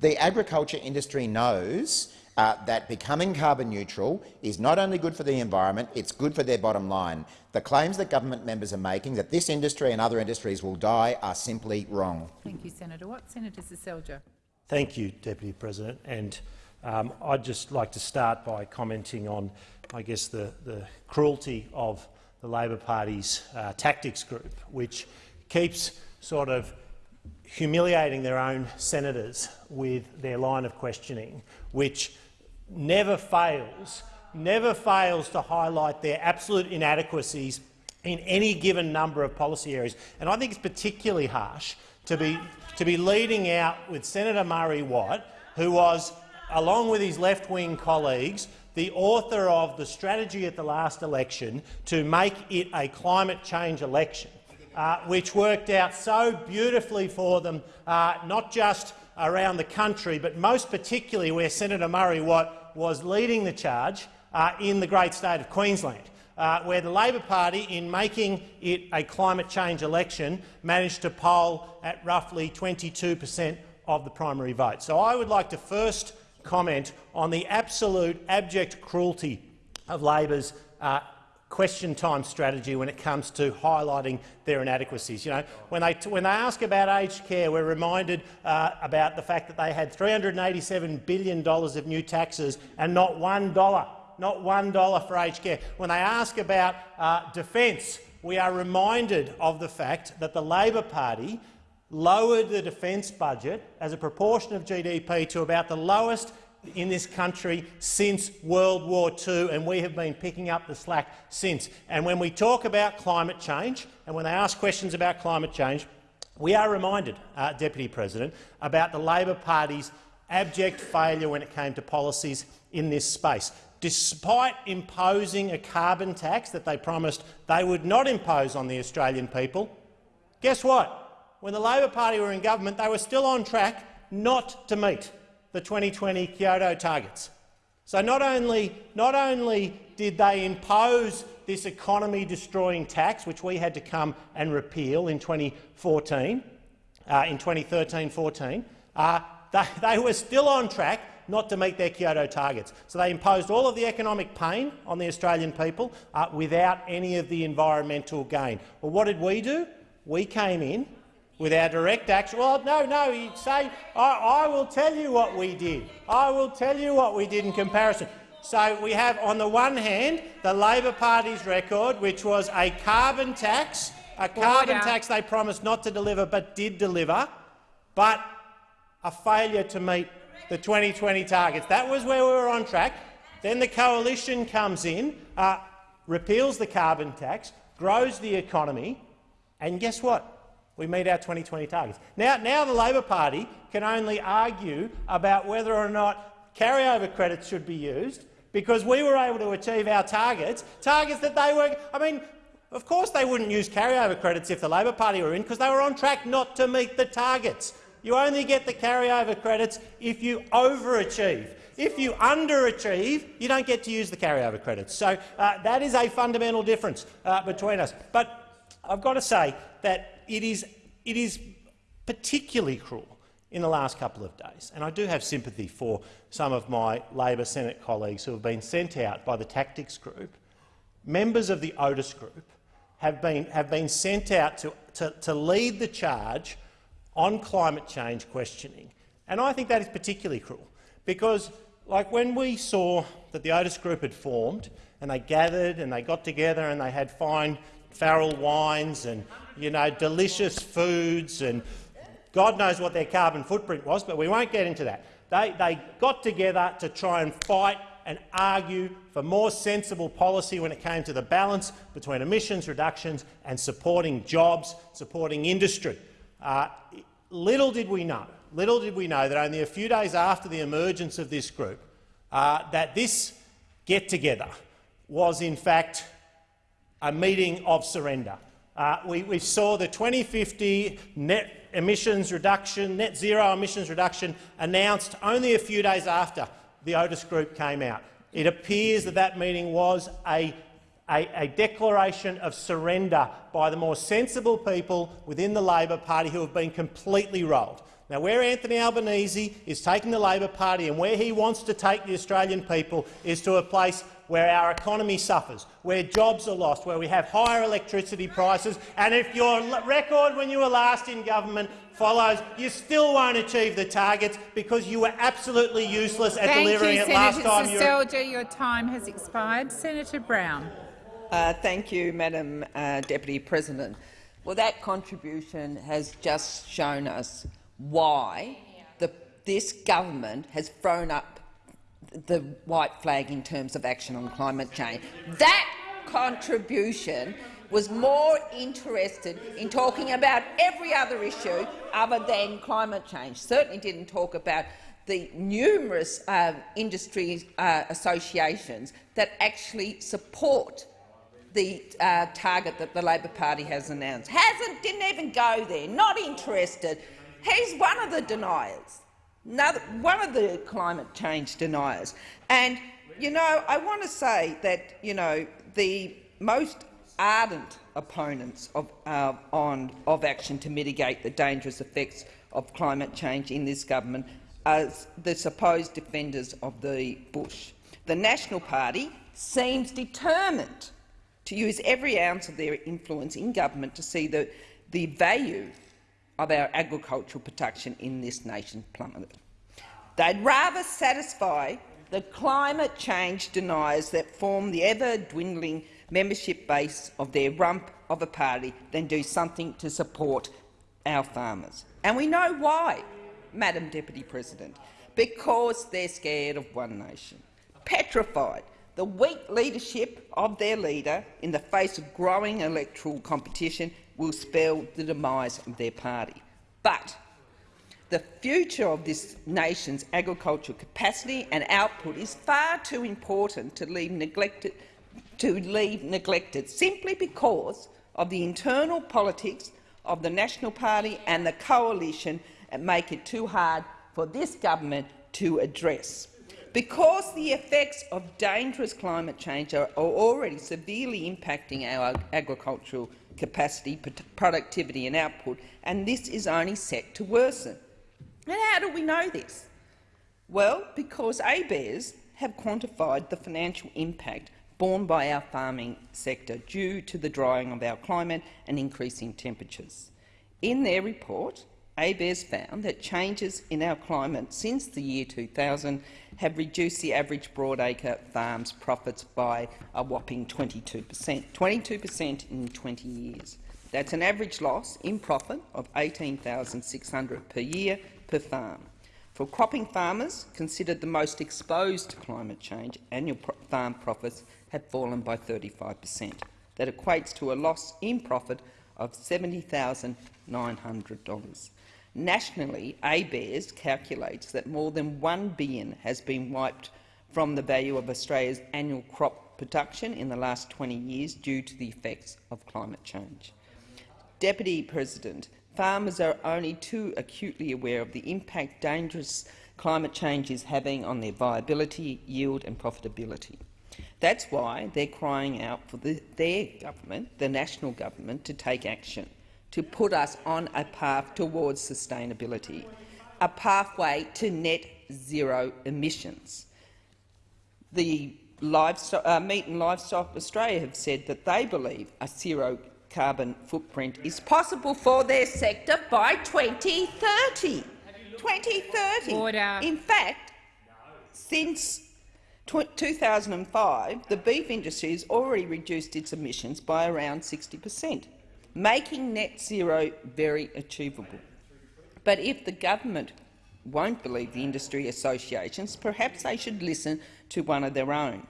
The agriculture industry knows uh, that becoming carbon neutral is not only good for the environment, it's good for their bottom line. The claims that government members are making that this industry and other industries will die are simply wrong. Thank you, Senator Watt. Senator Seselja. Thank you, Deputy President. And Um, I'd just like to start by commenting on, I guess, the, the cruelty of the Labor Party's uh, tactics group, which keeps sort of humiliating their own senators with their line of questioning, which never fails, never fails to highlight their absolute inadequacies in any given number of policy areas. And I think it's particularly harsh to be, to be leading out with Senator Murray Watt, who was, along with his left-wing colleagues, the author of the strategy at the last election to make it a climate change election, uh, which worked out so beautifully for them, uh, not just around the country, but most particularly where Senator Murray Watt was leading the charge uh, in the great state of Queensland. Uh, where the Labor Party, in making it a climate change election, managed to poll at roughly 22 per cent of the primary vote. So I would like to first comment on the absolute abject cruelty of Labor's uh, question time strategy when it comes to highlighting their inadequacies. You know, when they, when they ask about aged care, we're reminded uh, about the fact that they had $387 billion of new taxes and not one dollar, not one dollar for aged care. When they ask about uh, defence, we are reminded of the fact that the Labor Party lowered the defence budget as a proportion of GDP to about the lowest in this country since World War II, and we have been picking up the slack since. And when we talk about climate change, and when they ask questions about climate change, we are reminded, uh, Deputy President, about the Labor Party's abject failure when it came to policies in this space. Despite imposing a carbon tax that they promised they would not impose on the Australian people, guess what? When the Labor Party were in government, they were still on track not to meet the 2020 Kyoto targets. So not only, not only did they impose this economy-destroying tax, which we had to come and repeal in 2014, uh, in 2013-14, uh, they, they were still on track not to meet their Kyoto targets. So they imposed all of the economic pain on the Australian people uh, without any of the environmental gain. Well, what did we do? We came in with our direct action. Well, no, no, you say, I, I will tell you what we did. I will tell you what we did in comparison. So we have, on the one hand, the Labor Party's record, which was a carbon tax, a carbon Order. tax they promised not to deliver but did deliver, but a failure to meet the 2020 targets. That was where we were on track. Then the coalition comes in, uh, repeals the carbon tax, grows the economy, and guess what? We meet our 2020 targets. Now, now the Labor Party can only argue about whether or not carryover credits should be used because we were able to achieve our targets, targets that they were— I mean, of course they wouldn't use carryover credits if the Labor Party were in because they were on track not to meet the targets. You only get the carryover credits if you overachieve. If you underachieve, you don't get to use the carryover credits. So uh, that is a fundamental difference uh, between us. But I've got to say that it is, it is particularly cruel in the last couple of days. And I do have sympathy for some of my Labor Senate colleagues who have been sent out by the Tactics Group. Members of the Otis Group have been, have been sent out to, to, to lead the charge on climate change questioning. And I think that is particularly cruel because, like when we saw that the Otis Group had formed and they gathered and they got together and they had fine Farrell wines and you know, delicious foods and God knows what their carbon footprint was, but we won't get into that. They, they got together to try and fight and argue for more sensible policy when it came to the balance between emissions reductions and supporting jobs, supporting industry. Uh, little did we know, little did we know that only a few days after the emergence of this group, uh, that this get-together was in fact a meeting of surrender. Uh, we, we, saw the 2050 net emissions reduction, net zero emissions reduction announced only a few days after the Otis Group came out. It appears that that meeting was a, a, a declaration of surrender by the more sensible people within the Labor Party who have been completely rolled. Now, where Anthony Albanese is taking the Labor Party and where he wants to take the Australian people is to a place where our economy suffers, where jobs are lost, where we have higher electricity prices, and if your record when you were last in government follows, you still won't achieve the targets because you were absolutely useless at Thank delivering you, it Senator last time you Seselja. Your time has expired. Senator Brown. Uh, thank you, Madam uh, Deputy President. Well, that contribution has just shown us why the, this government has thrown up the white flag in terms of action on climate change. That contribution was more interested in talking about every other issue other than climate change. Certainly didn't talk about the numerous uh, industry uh, associations that actually support the uh, target that the Labor Party has announced. Hasn't, didn't even go there, not interested. He's one of the deniers, Another, one of the climate change deniers. And, you know, I want to say that, you know, the most ardent opponents of, uh, on, of action to mitigate the dangerous effects of climate change in this government are the supposed defenders of the bush. The National Party seems determined to use every ounce of their influence in government to see the, the value of our agricultural production in this nation plummeted. They'd rather satisfy the climate change deniers that form the ever-dwindling membership base of their rump of a party than do something to support our farmers. And we know why, Madam Deputy President, because they're scared of one nation, petrified the weak leadership of their leader in the face of growing electoral competition will spell the demise of their party. But the future of this nation's agricultural capacity and output is far too important to leave neglected, to leave neglected simply because of the internal politics of the National Party and the coalition and make it too hard for this government to address. Because the effects of dangerous climate change are already severely impacting our agricultural capacity, productivity and output, and this is only set to worsen. And how do we know this? Well, because ABARES have quantified the financial impact borne by our farming sector due to the drying of our climate and increasing temperatures. In their report, ABARES found that changes in our climate since the year 2000 have reduced the average broadacre farm's profits by a whopping 22 per cent, 22 per cent in 20 years. That's an average loss in profit of 18,600 per year per farm. For cropping farmers considered the most exposed to climate change, annual pro farm profits have fallen by 35 per cent. That equates to a loss in profit of $70,900. Nationally, ABARES calculates that more than 1 billion has been wiped from the value of Australia's annual crop production in the last 20 years due to the effects of climate change. Deputy President, farmers are only too acutely aware of the impact dangerous climate change is having on their viability, yield and profitability. That's why they're crying out for the, their government, the national government, to take action to put us on a path towards sustainability, a pathway to net zero emissions. The livestock, uh, Meat and Livestock Australia have said that they believe a zero carbon footprint is possible for their sector by 2030. 2030. Order. In fact, since 2005, the beef industry has already reduced its emissions by around 60 per cent making net zero very achievable. But if the government won't believe the industry associations, perhaps they should listen to one of their own.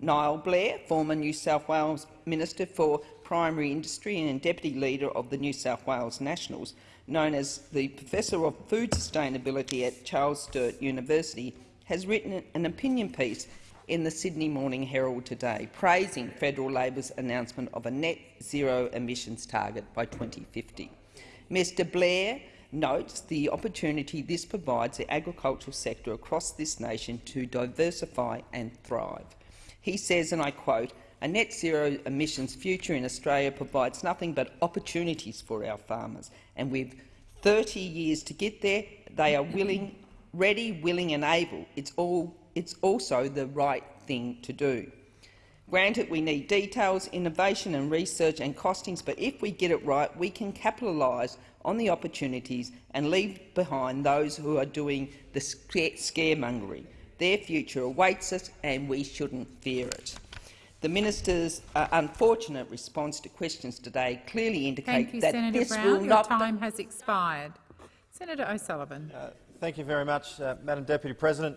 Niall Blair, former New South Wales Minister for Primary Industry and Deputy Leader of the New South Wales Nationals, known as the Professor of Food Sustainability at Charles Sturt University, has written an opinion piece in the Sydney Morning Herald today, praising federal Labor's announcement of a net zero emissions target by 2050. Mr Blair notes the opportunity this provides the agricultural sector across this nation to diversify and thrive. He says, and I quote, a net zero emissions future in Australia provides nothing but opportunities for our farmers, and with 30 years to get there, they are willing, ready, willing and able. It's all it's also the right thing to do. Granted, we need details, innovation and research and costings, but if we get it right, we can capitalise on the opportunities and leave behind those who are doing the scaremongering. Their future awaits us and we shouldn't fear it. The minister's uh, unfortunate response to questions today clearly indicates Thank you, that Senator this Brown. will Your not time has expired. Senator O'Sullivan. Uh, thank you very much, uh, Madam Deputy President.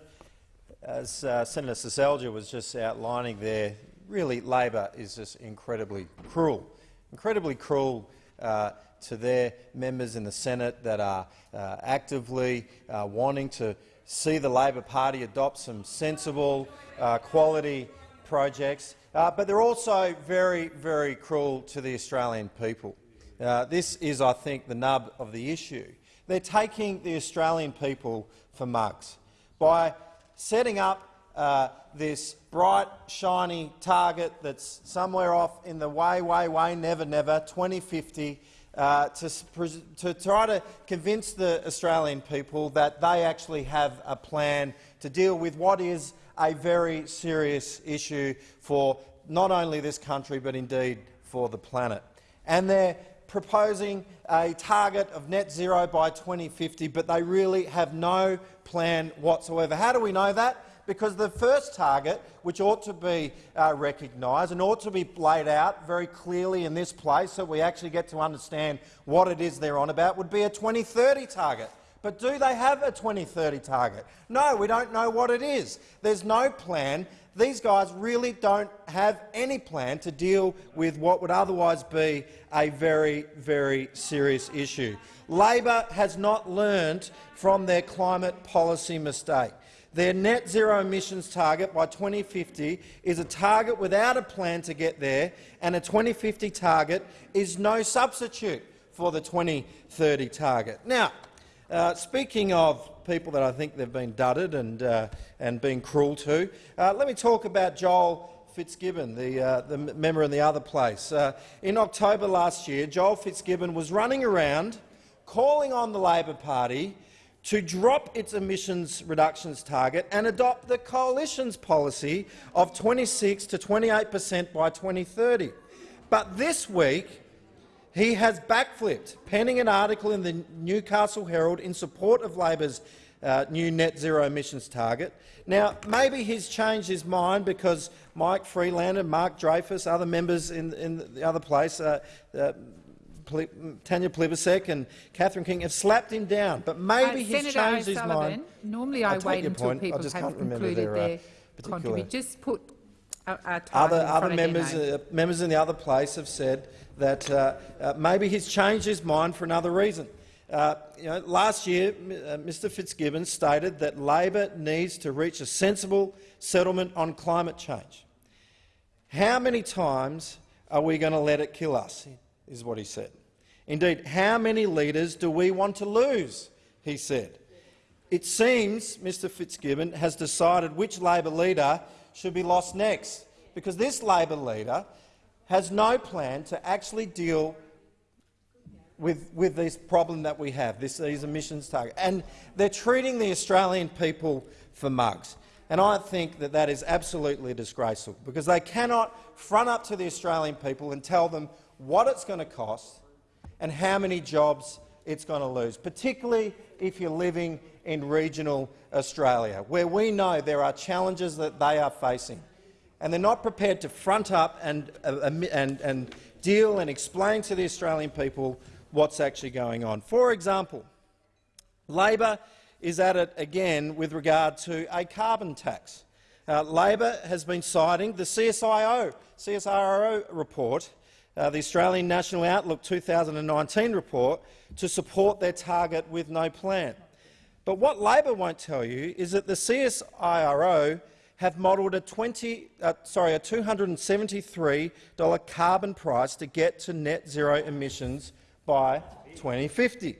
As uh, Senator Seselja was just outlining there, really Labor is just incredibly cruel, incredibly cruel uh, to their members in the Senate that are uh, actively uh, wanting to see the Labor Party adopt some sensible, uh, quality projects. Uh, but they're also very, very cruel to the Australian people. Uh, this is, I think, the nub of the issue. They're taking the Australian people for mugs by setting up uh, this bright, shiny target that's somewhere off in the way, way, way, never, never, 2050, uh, to, to try to convince the Australian people that they actually have a plan to deal with what is a very serious issue for not only this country but indeed for the planet. And they're proposing a target of net zero by 2050, but they really have no plan whatsoever. How do we know that? Because the first target, which ought to be uh, recognised and ought to be laid out very clearly in this place so we actually get to understand what it is they're on about, would be a 2030 target. But do they have a 2030 target? No, we don't know what it is. There's no plan. These guys really don't have any plan to deal with what would otherwise be a very, very serious issue. Labor has not learned from their climate policy mistake. Their net zero emissions target by 2050 is a target without a plan to get there, and a 2050 target is no substitute for the 2030 target. Now, uh, speaking of people that I think they've been dudded and, uh, and been cruel to, uh, let me talk about Joel Fitzgibbon, the, uh, the member in the other place. Uh, in October last year, Joel Fitzgibbon was running around calling on the Labor Party to drop its emissions reductions target and adopt the coalition's policy of 26 to 28 per cent by 2030. But this week, he has backflipped, penning an article in the Newcastle Herald in support of Labor's uh, new net zero emissions target. Now, maybe he's changed his mind because Mike Freelander, Mark Dreyfus, other members in, in the other place, uh, uh, Tanya Plibersek and Catherine King have slapped him down, but maybe uh, he's Senator changed his mind. Normally, I, I wait until point. people have concluded their, their uh, contribution. Just put other other members uh, members in the other place have said that uh, uh, maybe he's changed his mind for another reason. Uh, you know, last year, Mr Fitzgibbon stated that Labor needs to reach a sensible settlement on climate change. How many times are we going to let it kill us, is what he said. Indeed, how many leaders do we want to lose, he said. It seems Mr Fitzgibbon has decided which Labor leader should be lost next, because this Labor leader has no plan to actually deal with, with this problem that we have, this, these emissions targets. And they're treating the Australian people for mugs. And I think that that is absolutely disgraceful, because they cannot front up to the Australian people and tell them what it's going to cost and how many jobs it's going to lose, particularly if you're living in regional Australia, where we know there are challenges that they are facing and they're not prepared to front up and, uh, and, and deal and explain to the Australian people what's actually going on. For example, Labor is at it again with regard to a carbon tax. Uh, Labor has been citing the CSIO, CSIRO report, uh, the Australian National Outlook 2019 report, to support their target with no plan. But what Labor won't tell you is that the CSIRO have modelled a, 20, uh, a $273 carbon price to get to net zero emissions by 2050.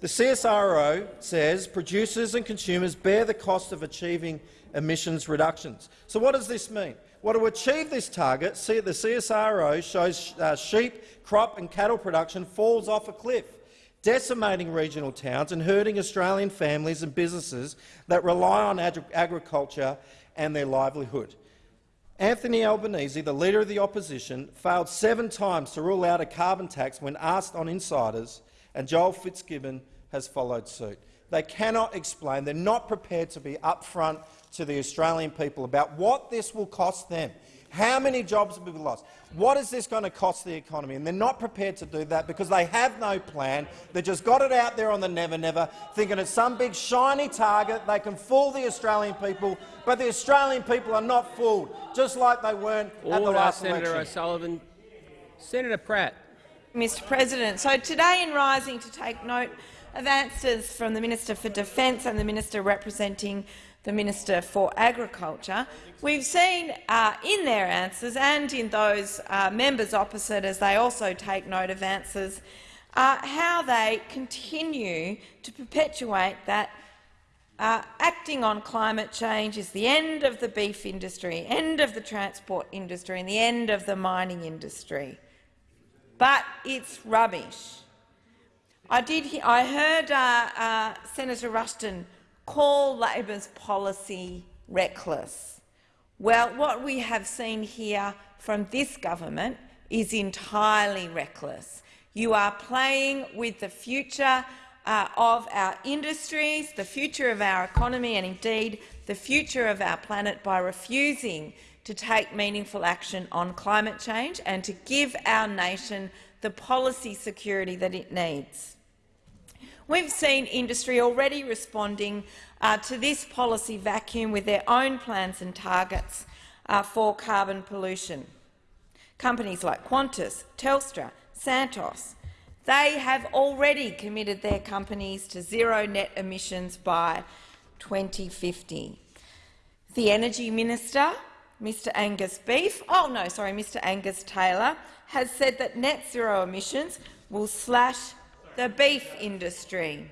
The CSIRO says producers and consumers bear the cost of achieving emissions reductions. So what does this mean? Well, to achieve this target, the CSIRO shows uh, sheep, crop and cattle production falls off a cliff, decimating regional towns and hurting Australian families and businesses that rely on agriculture and their livelihood. Anthony Albanese, the Leader of the Opposition, failed seven times to rule out a carbon tax when asked on insiders, and Joel Fitzgibbon has followed suit. They cannot explain, they're not prepared to be upfront to the Australian people about what this will cost them. How many jobs will be lost? What is this going to cost the economy? And they're not prepared to do that because they have no plan. They just got it out there on the never-never, thinking it's some big shiny target. They can fool the Australian people, but the Australian people are not fooled, just like they weren't Order, at the last Senator election. O'Sullivan. Senator Pratt. Mr President. So today in Rising to take note of answers from the Minister for Defence and the Minister representing the Minister for Agriculture, we've seen uh, in their answers and in those uh, members opposite as they also take note of answers uh, how they continue to perpetuate that uh, acting on climate change is the end of the beef industry, end of the transport industry and the end of the mining industry. But it's rubbish. I did. Hear, I heard uh, uh, Senator Ruston call Labor's policy reckless. Well, what we have seen here from this government is entirely reckless. You are playing with the future uh, of our industries, the future of our economy and indeed the future of our planet by refusing to take meaningful action on climate change and to give our nation the policy security that it needs. We've seen industry already responding uh, to this policy vacuum with their own plans and targets uh, for carbon pollution. Companies like Qantas, Telstra, Santos, they have already committed their companies to zero net emissions by 2050. The Energy Minister, Mr Angus Beef, oh no, sorry, Mr Angus Taylor, has said that net zero emissions will slash the beef industry.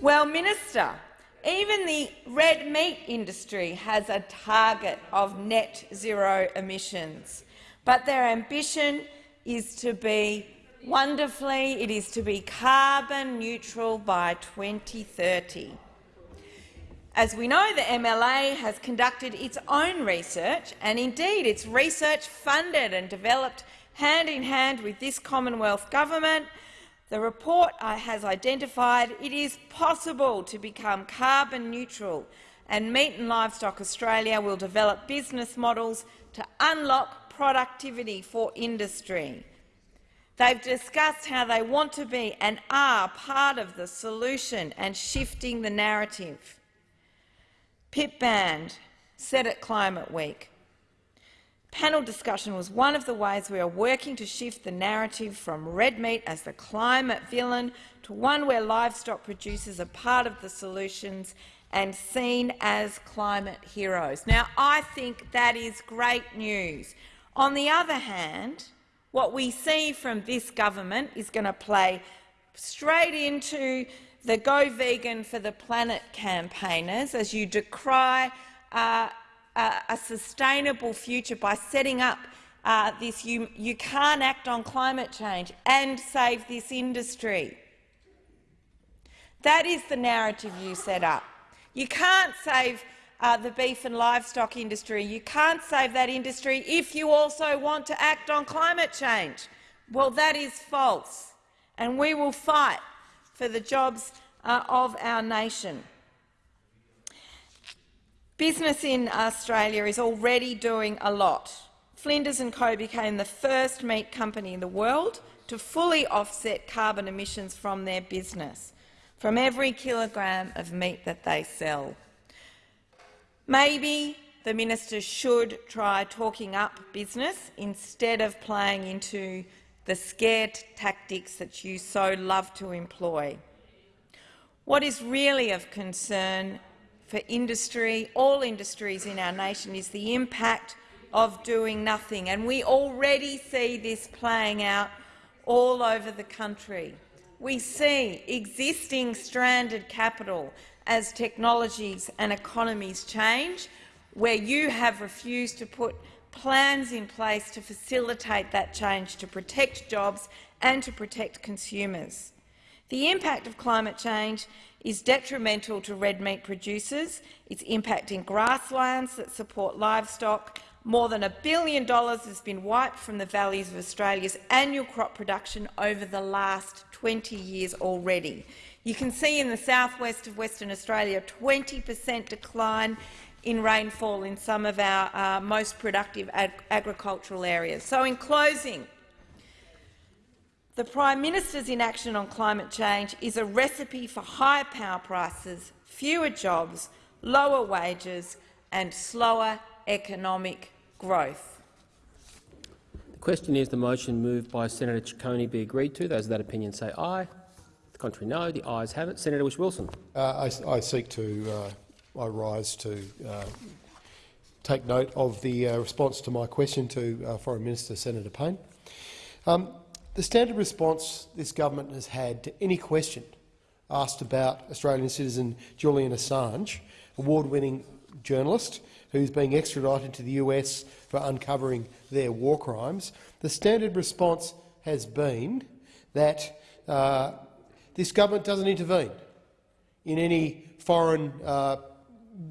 Well, Minister, even the red meat industry has a target of net zero emissions, but their ambition is to be wonderfully, it is to be carbon neutral by 2030. As we know, the MLA has conducted its own research, and indeed its research funded and developed hand in hand with this Commonwealth government the report has identified it is possible to become carbon neutral, and Meat and Livestock Australia will develop business models to unlock productivity for industry. They've discussed how they want to be and are part of the solution and shifting the narrative. Pip Band said at Climate Week, Panel discussion was one of the ways we are working to shift the narrative from red meat as the climate villain to one where livestock producers are part of the solutions and seen as climate heroes. Now, I think that is great news. On the other hand, what we see from this government is going to play straight into the Go Vegan for the Planet campaigners as you decry uh, a, sustainable future by setting up uh, this you, you can't act on climate change and save this industry. That is the narrative you set up. You can't save uh, the beef and livestock industry. You can't save that industry if you also want to act on climate change. Well, that is false, and we will fight for the jobs uh, of our nation. Business in Australia is already doing a lot. Flinders & Co became the first meat company in the world to fully offset carbon emissions from their business, from every kilogram of meat that they sell. Maybe the minister should try talking up business instead of playing into the scared tactics that you so love to employ. What is really of concern for industry, all industries in our nation, is the impact of doing nothing. And we already see this playing out all over the country. We see existing stranded capital as technologies and economies change, where you have refused to put plans in place to facilitate that change, to protect jobs and to protect consumers. The impact of climate change is detrimental to red meat producers. It's impacting grasslands that support livestock, More than a billion dollars has been wiped from the valleys of Australia's annual crop production over the last 20 years already. You can see in the southwest of Western Australia a 20 per cent decline in rainfall in some of our uh, most productive ag agricultural areas. So, in closing, the Prime Minister's inaction on climate change is a recipe for higher power prices, fewer jobs, lower wages and slower economic growth. The question is the motion moved by Senator Ciccone be agreed to. Those of that opinion say aye. The contrary no. The ayes have it. Senator Whish-Wilson. Uh, I, I, seek to uh, I rise to uh, take note of the uh, response to my question to uh, Foreign Minister Senator Payne. Um, the standard response this government has had to any question asked about Australian citizen Julian Assange, award-winning journalist who's being extradited to the US for uncovering their war crimes, the standard response has been that uh, this government doesn't intervene in any foreign uh,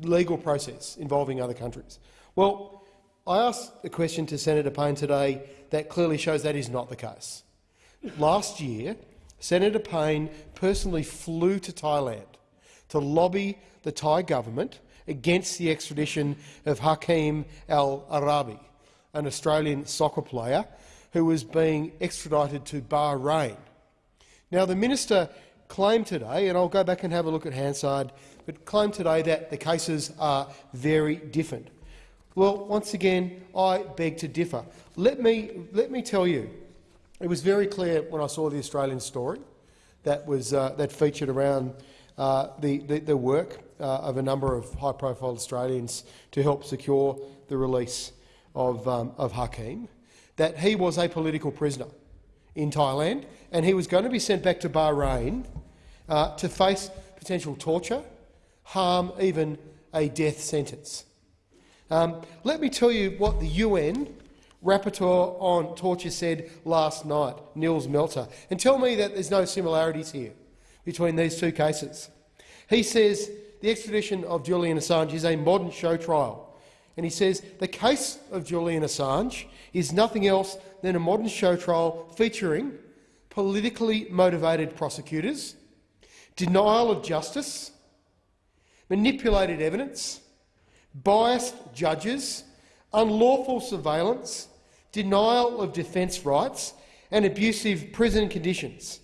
legal process involving other countries. Well, I asked a question to Senator Payne today that clearly shows that is not the case. Last year, Senator Payne personally flew to Thailand to lobby the Thai government against the extradition of Hakeem Al-Araibi, an Australian soccer player who was being extradited to Bahrain. Now, the minister claimed today, and I'll go back and have a look at Hansard, but claimed today that the cases are very different. Well, once again, I beg to differ. Let me, let me tell you, it was very clear when I saw the Australian story that, was, uh, that featured around uh, the, the, the, work uh, of a number of high-profile Australians to help secure the release of, um, of Hakeem, that he was a political prisoner in Thailand and he was going to be sent back to Bahrain uh, to face potential torture, harm, even a death sentence. Um, let me tell you what the UN rapporteur on torture said last night, Nils Melzer, and tell me that there's no similarities here between these two cases. He says the extradition of Julian Assange is a modern show trial. And he says the case of Julian Assange is nothing else than a modern show trial featuring politically motivated prosecutors, denial of justice, manipulated evidence, biased judges, unlawful surveillance, denial of defence rights and abusive prison conditions.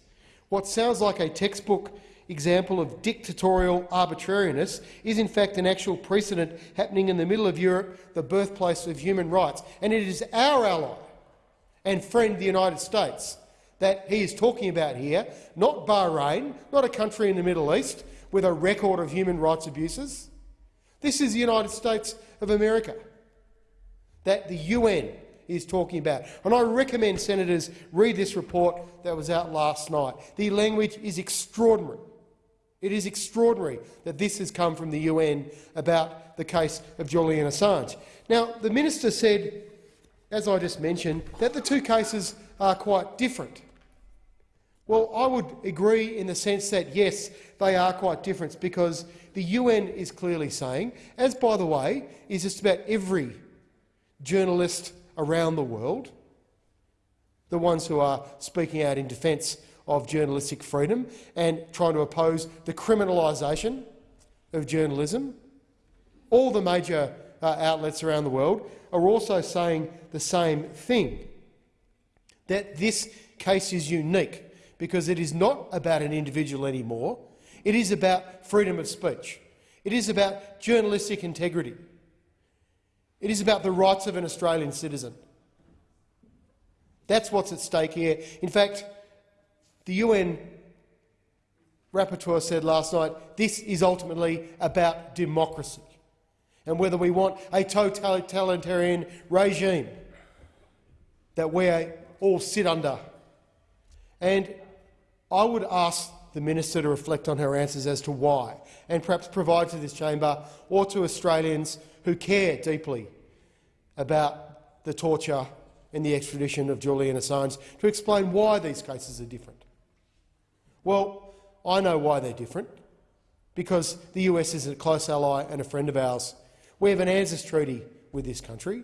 What sounds like a textbook example of dictatorial arbitrariness is in fact an actual precedent happening in the middle of Europe, the birthplace of human rights. And it is our ally and friend, the United States, that he is talking about here, not Bahrain, not a country in the Middle East with a record of human rights abuses. This is the United States of America that the UN is talking about. And I recommend senators read this report that was out last night. The language is extraordinary. It is extraordinary that this has come from the UN about the case of Julian Assange. Now, the minister said, as I just mentioned, that the two cases are quite different. Well, I would agree in the sense that, yes, they are quite different because the UN is clearly saying, as by the way is just about every journalist around the world, the ones who are speaking out in defence of journalistic freedom and trying to oppose the criminalisation of journalism. All the major uh, outlets around the world are also saying the same thing, that this case is unique because it is not about an individual anymore. It is about freedom of speech. It is about journalistic integrity. It is about the rights of an Australian citizen. That's what's at stake here. In fact, the UN rapporteur said last night this is ultimately about democracy and whether we want a totalitarian regime that we all sit under. And I would ask the minister to reflect on her answers as to why, and perhaps provide to this chamber or to Australians who care deeply about the torture and the extradition of Julian Assange to explain why these cases are different. Well, I know why they're different, because the US is a close ally and a friend of ours. We have an ANZUS treaty with this country.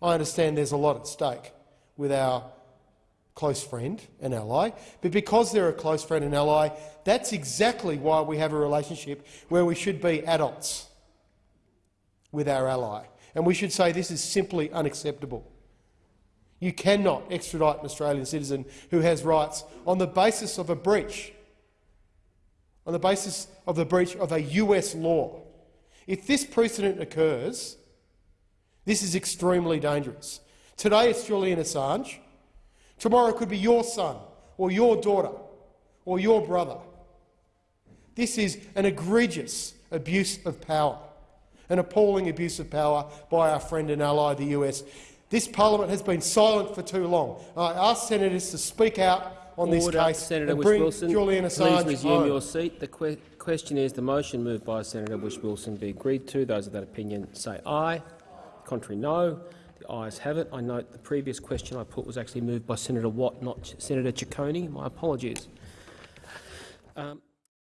I understand there's a lot at stake with our close friend and ally, but because they're a close friend and ally, that's exactly why we have a relationship where we should be adults with our ally. And we should say this is simply unacceptable. You cannot extradite an Australian citizen who has rights on the basis of a breach, on the basis of the breach of a US law. If this precedent occurs, this is extremely dangerous. Today it's Julian Assange. Tomorrow it could be your son or your daughter or your brother. This is an egregious abuse of power, an appalling abuse of power by our friend and ally, the US. This parliament has been silent for too long. I ask senators to speak out on this Order. case Senator and bring Whish-Wilson, Julian Assange please resume home. your seat. The que question is the motion moved by Senator Whish-Wilson be agreed to. Those of that opinion say aye. Contrary, no. The ayes have it. I note the previous question I put was actually moved by Senator Watt, not Senator Ciccone. My apologies. Um,